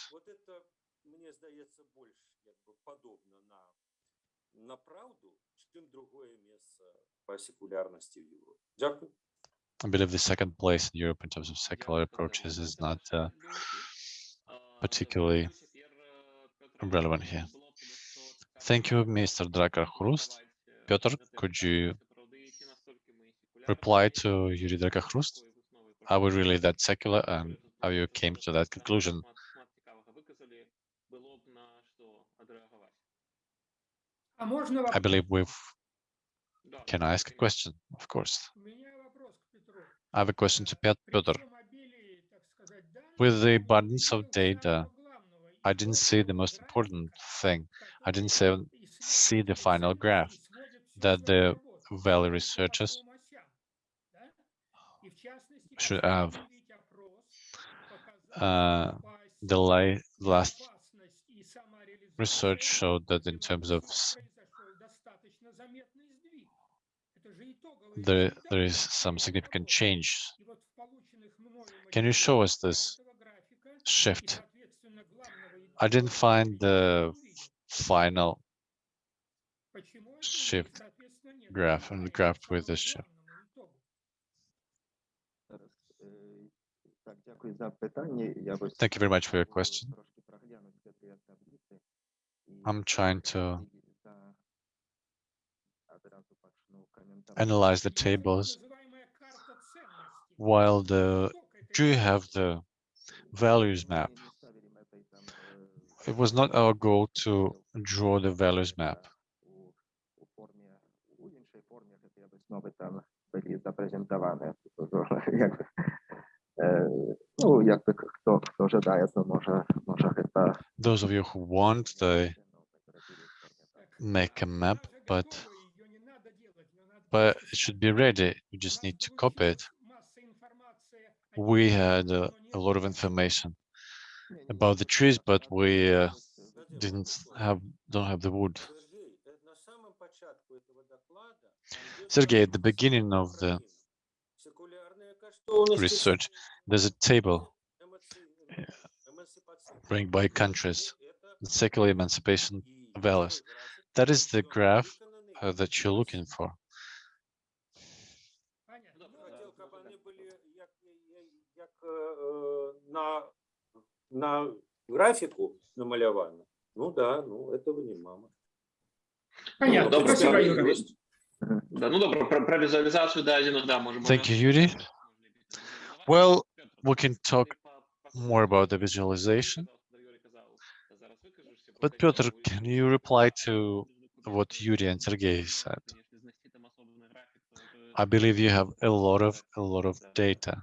I believe the second place in Europe in terms of secular approaches is not uh, particularly relevant here. Thank you, Mr. Drakar Hrust. Piotr, could you reply to Yuri Drakakhrust? Are we really that secular and how you came to that conclusion? I believe we've can I ask a question? Of course. I have a question to Piotr. With the abundance of data, I didn't see the most important thing. I didn't say, see the final graph that the Valley researchers should have. Uh, the la last research showed that in terms of there, there is some significant change. Can you show us this shift? I didn't find the final shift graph and graph with the shift. Thank you very much for your question. I'm trying to analyze the tables, while the do you have the values map. It was not our goal to draw the values map. Those of you who want, they make a map, but but it should be ready. You just need to copy it. We had uh, a lot of information about the trees, but we uh, didn't have don't have the wood. Sergey, at the beginning of the research, there's a table ranked by countries, the secular emancipation values. That is the graph uh, that you're looking for. на графіку намальовані. Ну да, ну этого не мама. Понятно. Добре, Спасибо, добре. Юра. Есть. Да, ну добре, про, про візуалізацію дадених, да, можемо. Thank you, Yuri. Well, we can talk more about the visualization. But Piotr, can you reply to what Yuri and Sergey said? I believe you have a lot of a lot of data.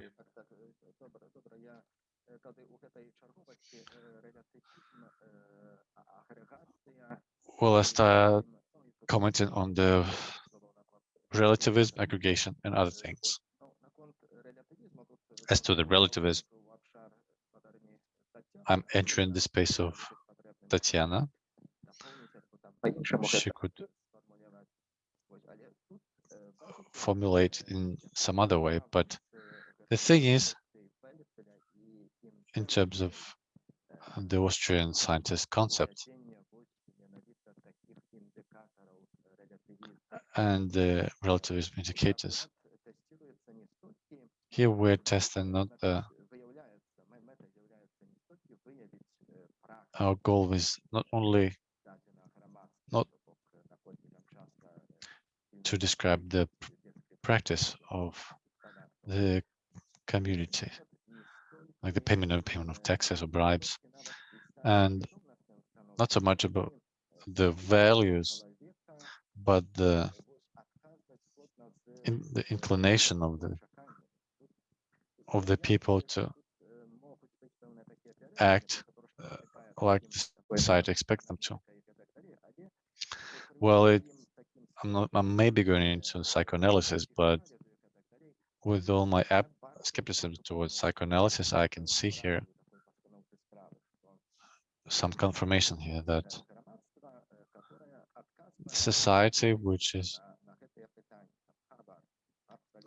Well, as start commenting on the relativism, aggregation, and other things. As to the relativism, I'm entering the space of Tatiana. She could formulate in some other way, but the thing is, in terms of the Austrian scientist concept. And the relativism indicators. Here we're testing not the our goal is not only not to describe the practice of the community like the payment of payment of taxes or bribes, and not so much about the values, but the in the inclination of the of the people to act uh, like the society expects them to. Well, it, I'm not, I'm maybe going into psychoanalysis, but with all my app skepticism towards psychoanalysis, I can see here some confirmation here that society which is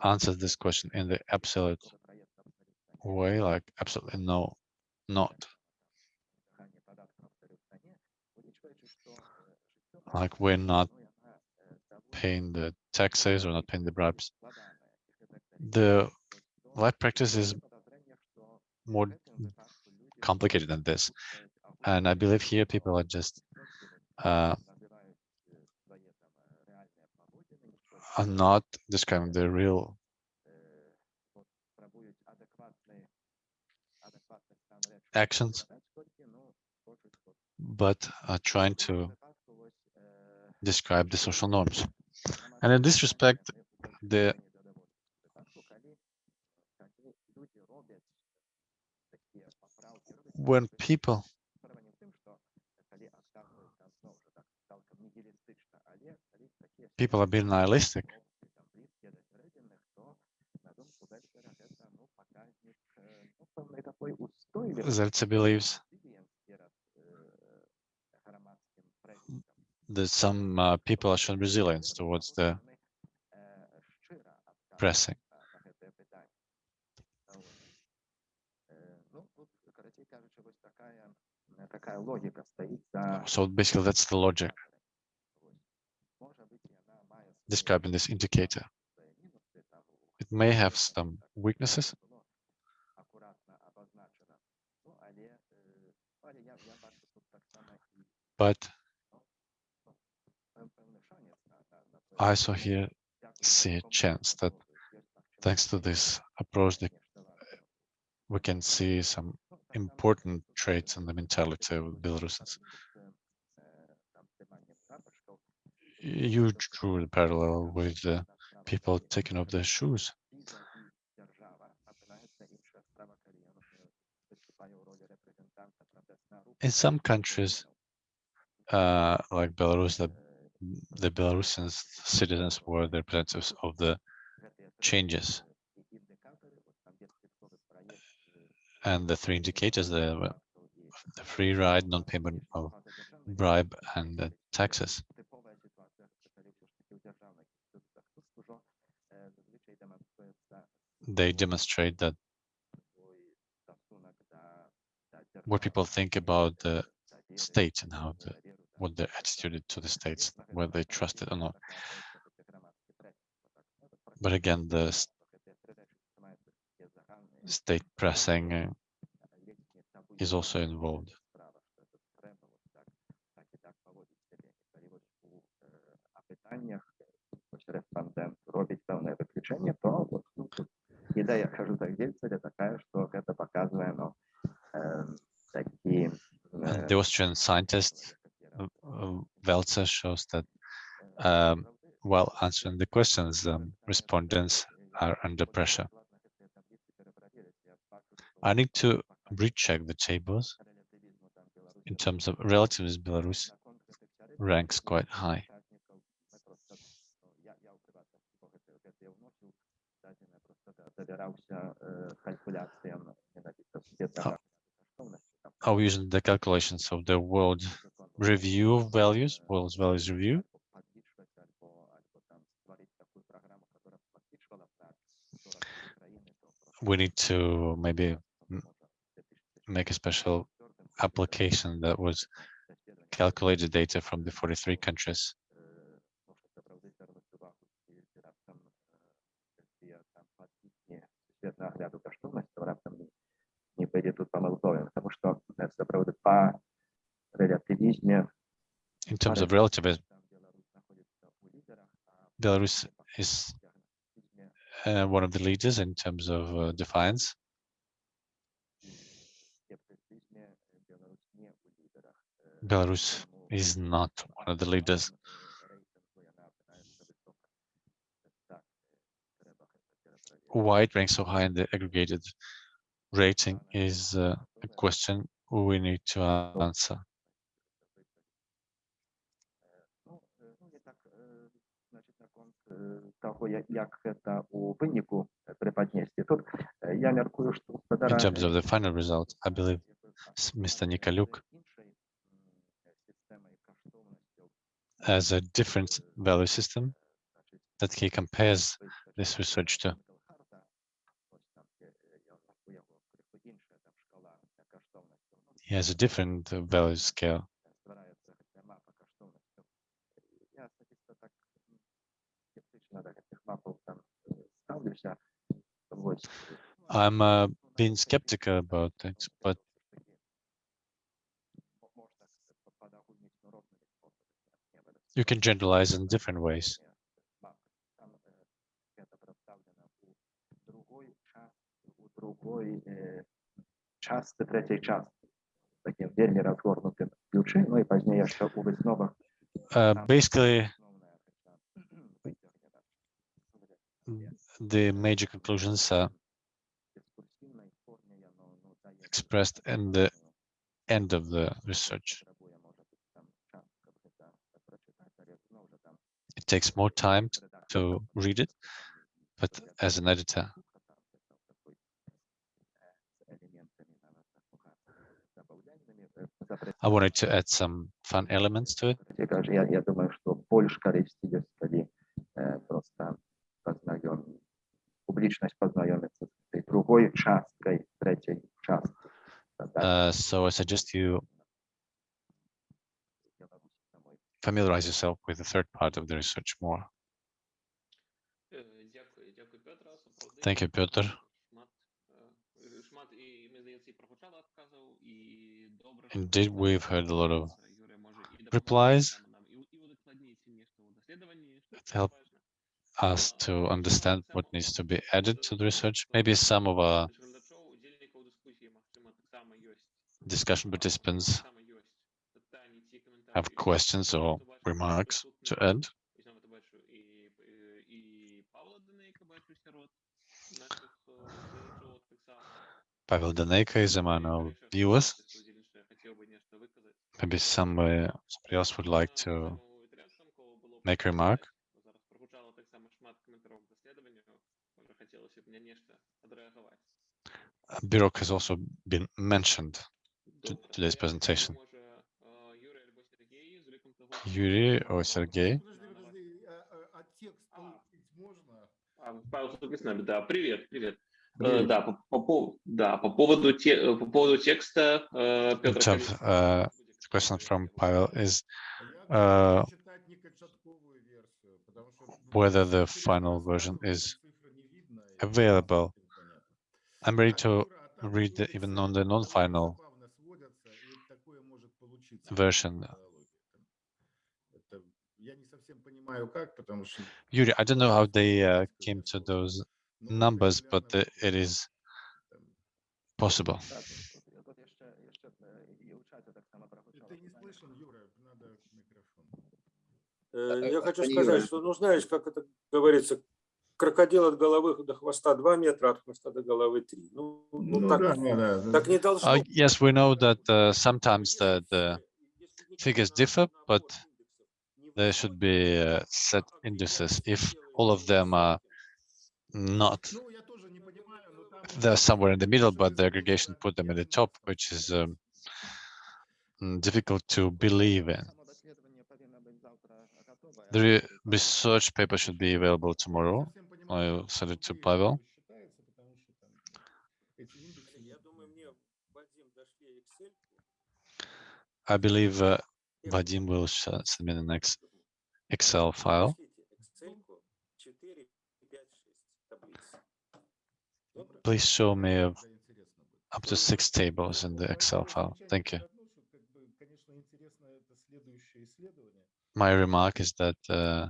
answers this question in the absolute way, like absolutely no, not like we're not paying the taxes or not paying the bribes. The life practice is more complicated than this. And I believe here people are just uh, are not describing the real actions, but are trying to describe the social norms. And in this respect, the when people people are being nihilistic, Zeltse believes that some uh, people are showing resilience towards the pressing. Ну, тут, коротше кажучи, ось така, е, така логіка стоїть за So basically, that's the logic Ось. Може бути, вона має свої describing this indicator. мінуси, там, It may have хотілося б some так, weaknesses, було акуратно обозначено. Ну, але, е, але я, я бачу тут так само і but пев- певний шанс на, на, на це. I also here Дякую see a такому chance that підходу. Є так, що thanks to this approach, that звісно, варто. we can see some important traits in the mentality of Belarusians. You drew the parallel with the people taking off their shoes. In some countries, uh, like Belarus, the, the citizens were the representatives of the changes and the three indicators, the, the free ride, non-payment of bribe, and the taxes. They demonstrate that what people think about the state and how the, what their attitude to the states, whether they trust it or not. But again, the state pressing uh, is also involved. Uh, the Austrian scientist uh, Welzel shows that um, while answering the questions, um, respondents are under pressure. I need to recheck the tables. In terms of relativism, Belarus ranks quite high. Are we using the calculations of the world review of values, world's values review? We need to maybe make a special application that was calculated data from the 43 countries. нагляду коштовності, раптом не- не пойде тут помилковим, тому що е, це правда по релятивізмі In terms of relativism, там Білорусь знаходиться у лідерах, а Belarus is скептицизмі uh, one of the leaders in terms of uh, defiance. Belarus is not one of the leaders. Why it ranks so high in the aggregated rating is uh, a question we need to answer. In terms of the final result, I believe Mr. Nikolyuk as a different value system that he compares this research to. He has a different value scale. I'm uh, being skeptical about it, but you can generalize in different ways. Uh, basically, the major conclusions are expressed in the end of the research. It takes more time to read it, but as an editor, I wanted to add some fun elements to it. Uh, so I suggest you familiarize yourself with the third part of the research more. Thank you, Piotr. Indeed, we've heard a lot of replies that help us to understand what needs to be added to the research. Maybe some of our discussion participants have questions or remarks to add? Pavel Daneiko is among our viewers. Maybe somebody, somebody else would like to make a remark. Birok has also been mentioned to today's presentation. получить можно? А, Павел тут с нами, да, привет, привет. Э, да, по, по, пов- да, по поводу, те, э, по поводу текста, э, Петр, Чап, конечно, uh, the question from Pavel is А я Uh, буду читать некочатковую версию, потому что whether the через final раз version разные is цифры не видно, и available. непонятно. I'm ready Так, to Юра, а там read the, сводятся- even on the там non-final забавно сводятся, и такое может получиться version. понимаю, как, потому что Yuri, I don't know how they uh, сказать, came to что, those ну, numbers, but регулярно uh, it is там, possible. Так, тут- тут- тут ще, ще е, і у чаті так само прозвучало Ты не питання. слышен, Юра, надо микрофон. Э, Я хочу Пане сказать, Юрію. что, ну, знаешь, как это говорится, крокодил от головы до хвоста 2 метра, от хвоста до головы 3. Ну, ну, Ну так, да, да, да. так не должно Uh, быть. yes, we know that uh, А sometimes the, если the все- если никто figures на- differ, на but набор индексов не there should be uh, set indices. If all of them are not, they're somewhere in the middle, but the aggregation put them at the top, which is um, mm, difficult to believe in. The research paper should be available tomorrow. I'll send it to Pavel. I believe uh, Vadim will submit an ex Excel file. Please show me up to six tables in the Excel file. Thank you. My remark is that uh,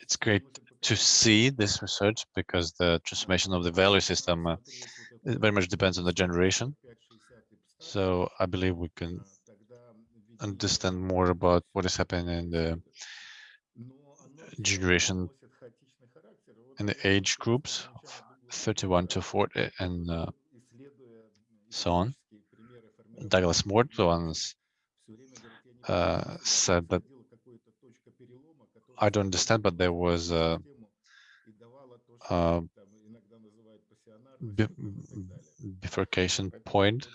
it's great to see this research because the transformation of the value system uh, very much depends on the generation. So I believe we can understand more about what is happening in the generation in the age groups of 31 to 40 and uh, so on. Douglas North once uh, said that I don't understand, but there was a, a bifurcation point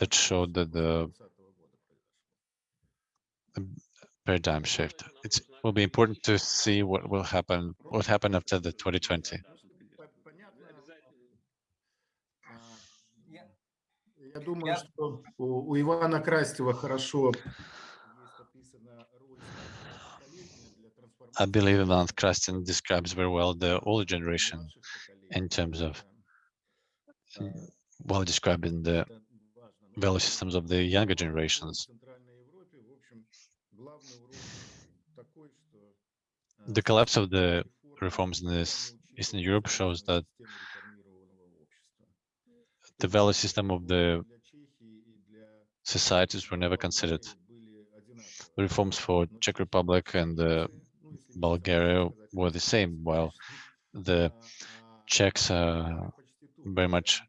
that showed that the, the paradigm shift. It will be important to see what will happen, what happened after the 2020. I believe Ivan Krastev describes very well the older generation in terms of well describing the value systems of the younger generations. The collapse of the reforms in this Eastern Europe shows that the value system of the societies were never considered. The reforms for Czech Republic and uh, Bulgaria were the same, while the Czechs are very much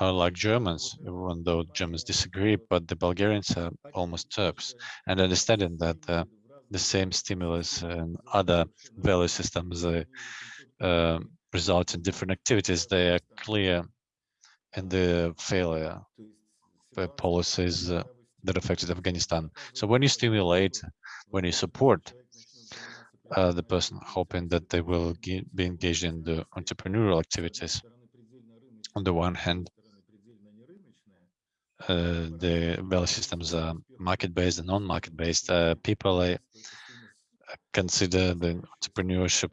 are like Germans, even though Germans disagree, but the Bulgarians are almost Turks. And understanding that uh, the same stimulus and other value systems uh, uh, result in different activities, they are clear in the failure uh, policies uh, that affected Afghanistan. So when you stimulate, when you support uh, the person, hoping that they will be engaged in the entrepreneurial activities, on the one hand, uh, the value systems are market-based and non-market-based. Uh, people uh, consider the entrepreneurship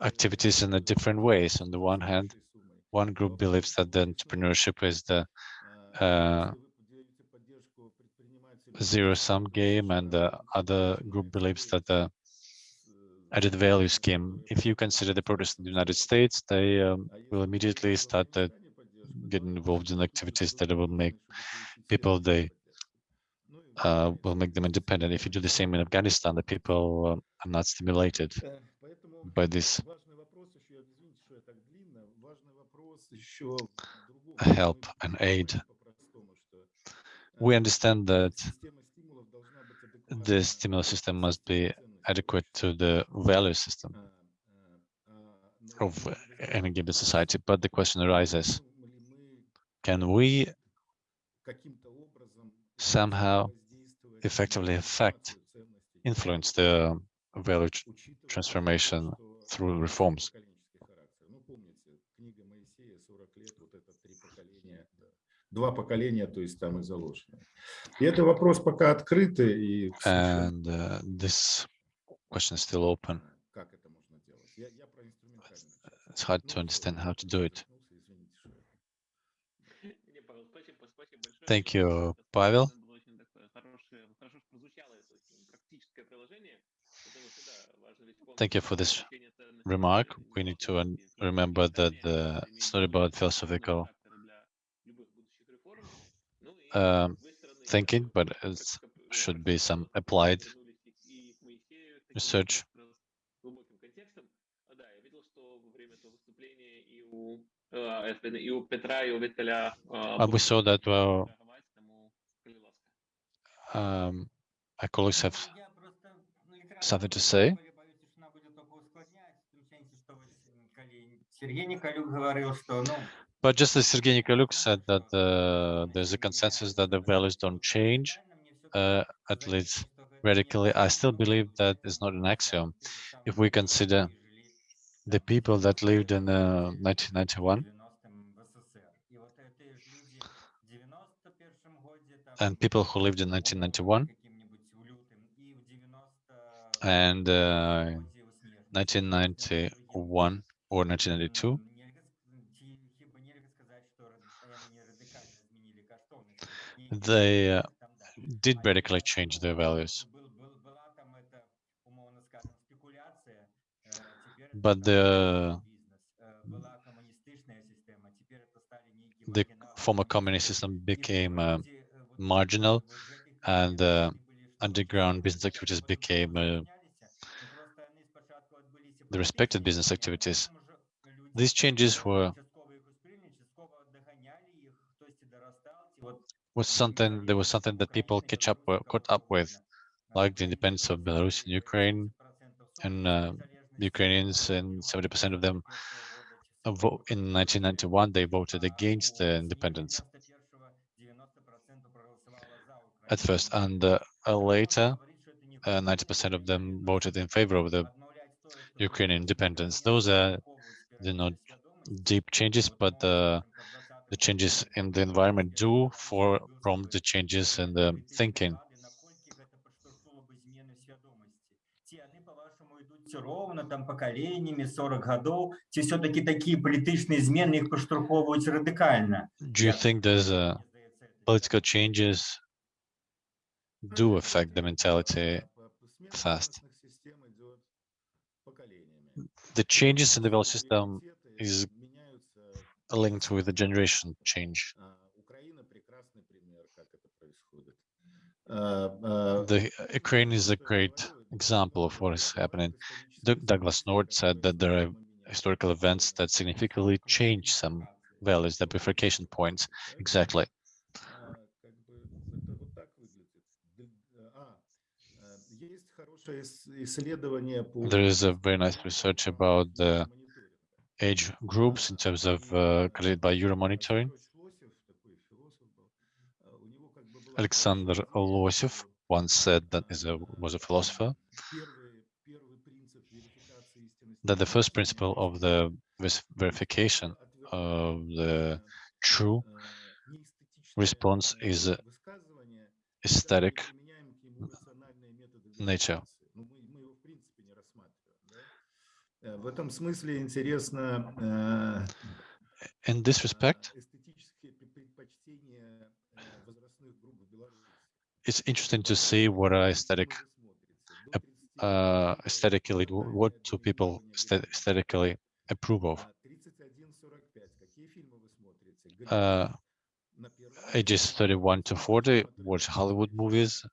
activities in a different ways. On the one hand, one group believes that the entrepreneurship is the uh, zero-sum game, and the other group believes that the added value scheme. If you consider the protests in the United States, they um, will immediately start uh, getting involved in activities that will make people they uh, will make them independent. If you do the same in Afghanistan, the people uh, are not stimulated by this help and aid. We understand that the stimulus system must be adequate to the value system of any given society. But the question arises, can we somehow effectively affect, influence the value tr- transformation through reforms? Два поколения, то есть там и заложено. И это вопрос пока открытый, и к сожалению, And uh, this question is still open. как это можно делать. Я, я про инструментальную часть. It's hard to understand how to do it. Thank you, Pavel. Thank you for this remark. We need to remember that the about philosophical uh, thinking, but it should be some applied research. Aby saw that well, um, my colleagues have something to say. But just as Sergei Nikolyuk said that uh, there's a consensus that the values don't change, uh, at least radically, I still believe that is not an axiom. If we consider the people that lived in uh, 1991 and people who lived in 1991 and uh, 1991 or 1992, they uh, did radically change their values. But the the former communist system became uh, marginal and uh, underground business activities became uh, the respected business activities. These changes were was something there was something that people catch up caught up with, like the independence of Belarus and Ukraine, and uh, Ukrainians and 70% of them uh, in 1991 they voted against the independence at first, and uh, uh, later 90% of them voted in favor of the Ukrainian independence. Those are the not deep changes, but uh, the changes in the environment do for prompt the changes in the thinking. ровно там поколениями, 40 годов, ці все-таки такі політичні зміни їх поштовховують радикально. Do you think there's uh, political changes do affect the mentality fast? The changes in the value system is linked with the generation change. Украина прекрасный пример, как это происходит. А, а, The Ukraine is a great example of what is happening. D Douglas North said that there are historical events that significantly change some values, the bifurcation points. Exactly. There is a very nice research about the age groups in terms of uh, created by Euromonitoring. Alexander Losev once said that is a was a philosopher that the first principle of the verification of the true response is aesthetic nature. In this respect, it's interesting to see what are aesthetic uh, aesthetically, what do people aesthetically approve of? Uh, ages 31 to 40, watch Hollywood movies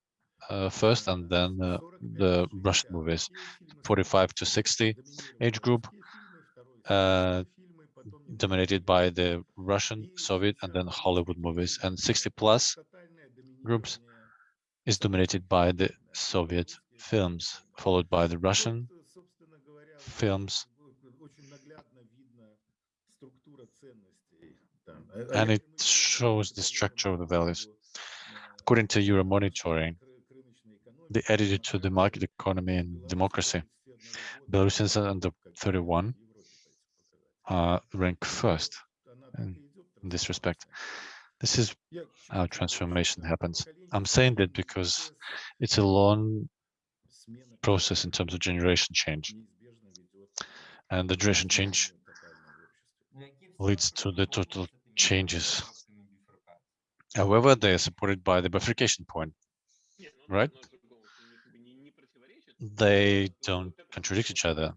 uh, first and then uh, the Russian movies. 45 to 60 age group, uh, dominated by the Russian, Soviet, and then Hollywood movies. And 60 plus groups is dominated by the Soviet films, followed by the Russian films. And it shows the structure of the values. According to Euro monitoring, the attitude to the market economy and democracy, Belarusians under 31 uh, rank first in this respect. This is how transformation happens. I'm saying that because it's a long process in terms of generation change. And the generation change leads to the total changes. However, they are supported by the bifurcation point, right? They don't contradict each other.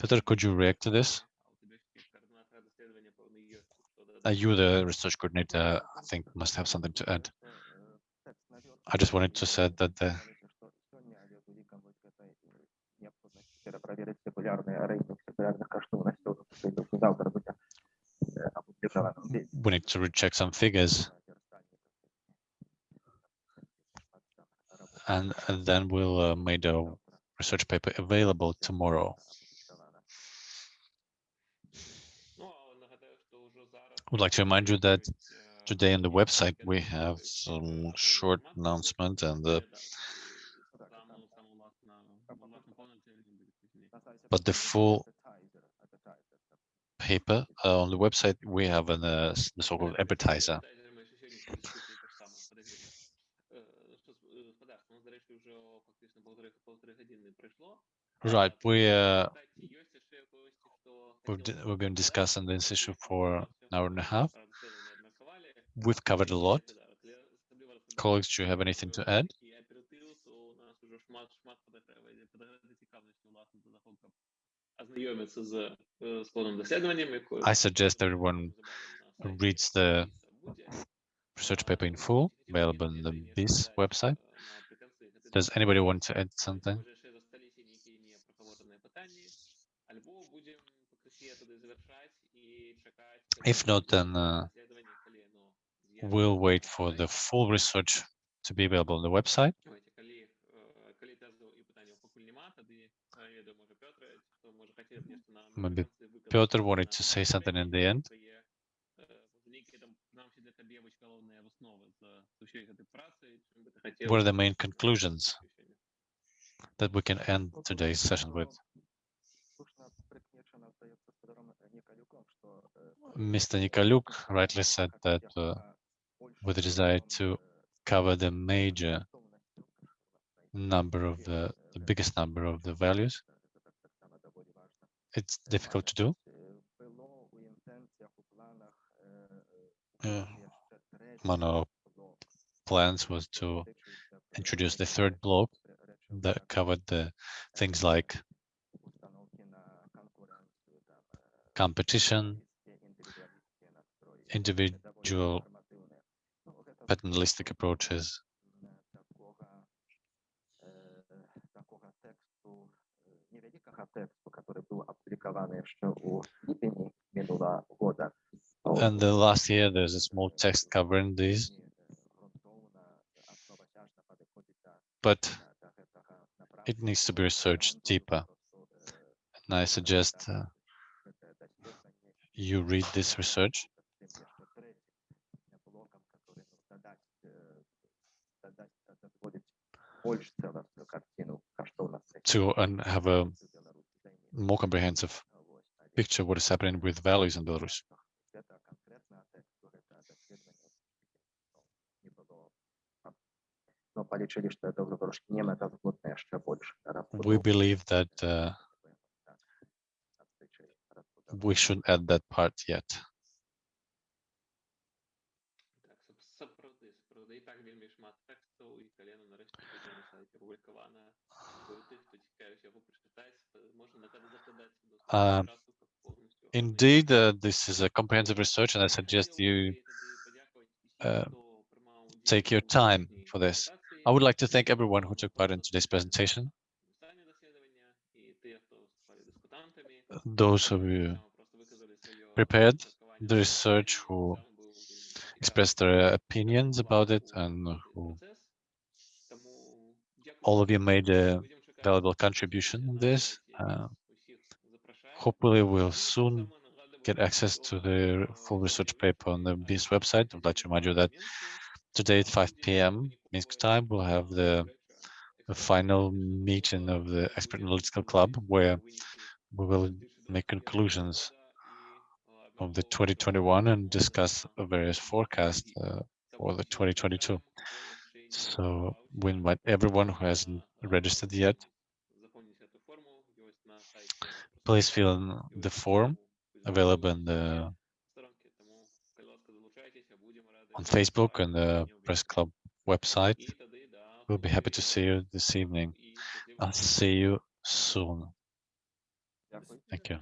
Peter, could you react to this? Uh, you, the research coordinator, I think must have something to add. I just wanted to say that the перепроверить секулярний рейтинг секулярних коштовностей, оскільки завтра буде е, опубліковано. we need to recheck some figures and, and then we'll uh, make the research paper available tomorrow. Ну, а нагадаю, що вже зараз Would like to remind you that е, today on the website we have some short announcement and uh, but the full paper uh, on the website we have an uh, the so-called appetizer. Right we uh, we've, we've been discussing this issue for an hour and a half. We've covered a lot. Colleagues do you have anything to add? I suggest everyone reads the research paper in full, available on the BIS website. Does anybody want to add something? If not, then uh, we'll wait for the full research to be available on the website. maybe Piotr wanted to say something in the end. What are the main conclusions that we can end today's session with? Mr. Nikolyuk rightly said that uh, with the desire to cover the major number of the, the biggest number of the values, it's difficult to do. Uh, one of our plans was to introduce the third block that covered the things like competition, individual paternalistic approaches, м, такого, е, такого тексту е, невелика урока тексту, который был опубликован еще у липени минулого года. And the last year, there's a small text covering these, but it needs to be researched deeper. And I suggest uh, you read this research to and have a more comprehensive picture what is happening with values in Belarus. We believe that uh, we shouldn't add that part yet. Indeed, uh, this is a comprehensive research, and I suggest you uh, take your time for this. I would like to thank everyone who took part in today's presentation. Those of you prepared the research who expressed their opinions about it and who all of you made a valuable contribution in this. Uh, hopefully we'll soon get access to the full research paper on the BIS website. I'd like to remind you that today at 5 p.m. Minsk time, we'll have the, the final meeting of the Expert Analytical Club, where we will make conclusions of the 2021 and discuss various forecasts uh, for the 2022. So we invite everyone who hasn't registered yet, please fill in the form available in the on Facebook and the Press Club website. We'll be happy to see you this evening. I'll see you soon. Thank you.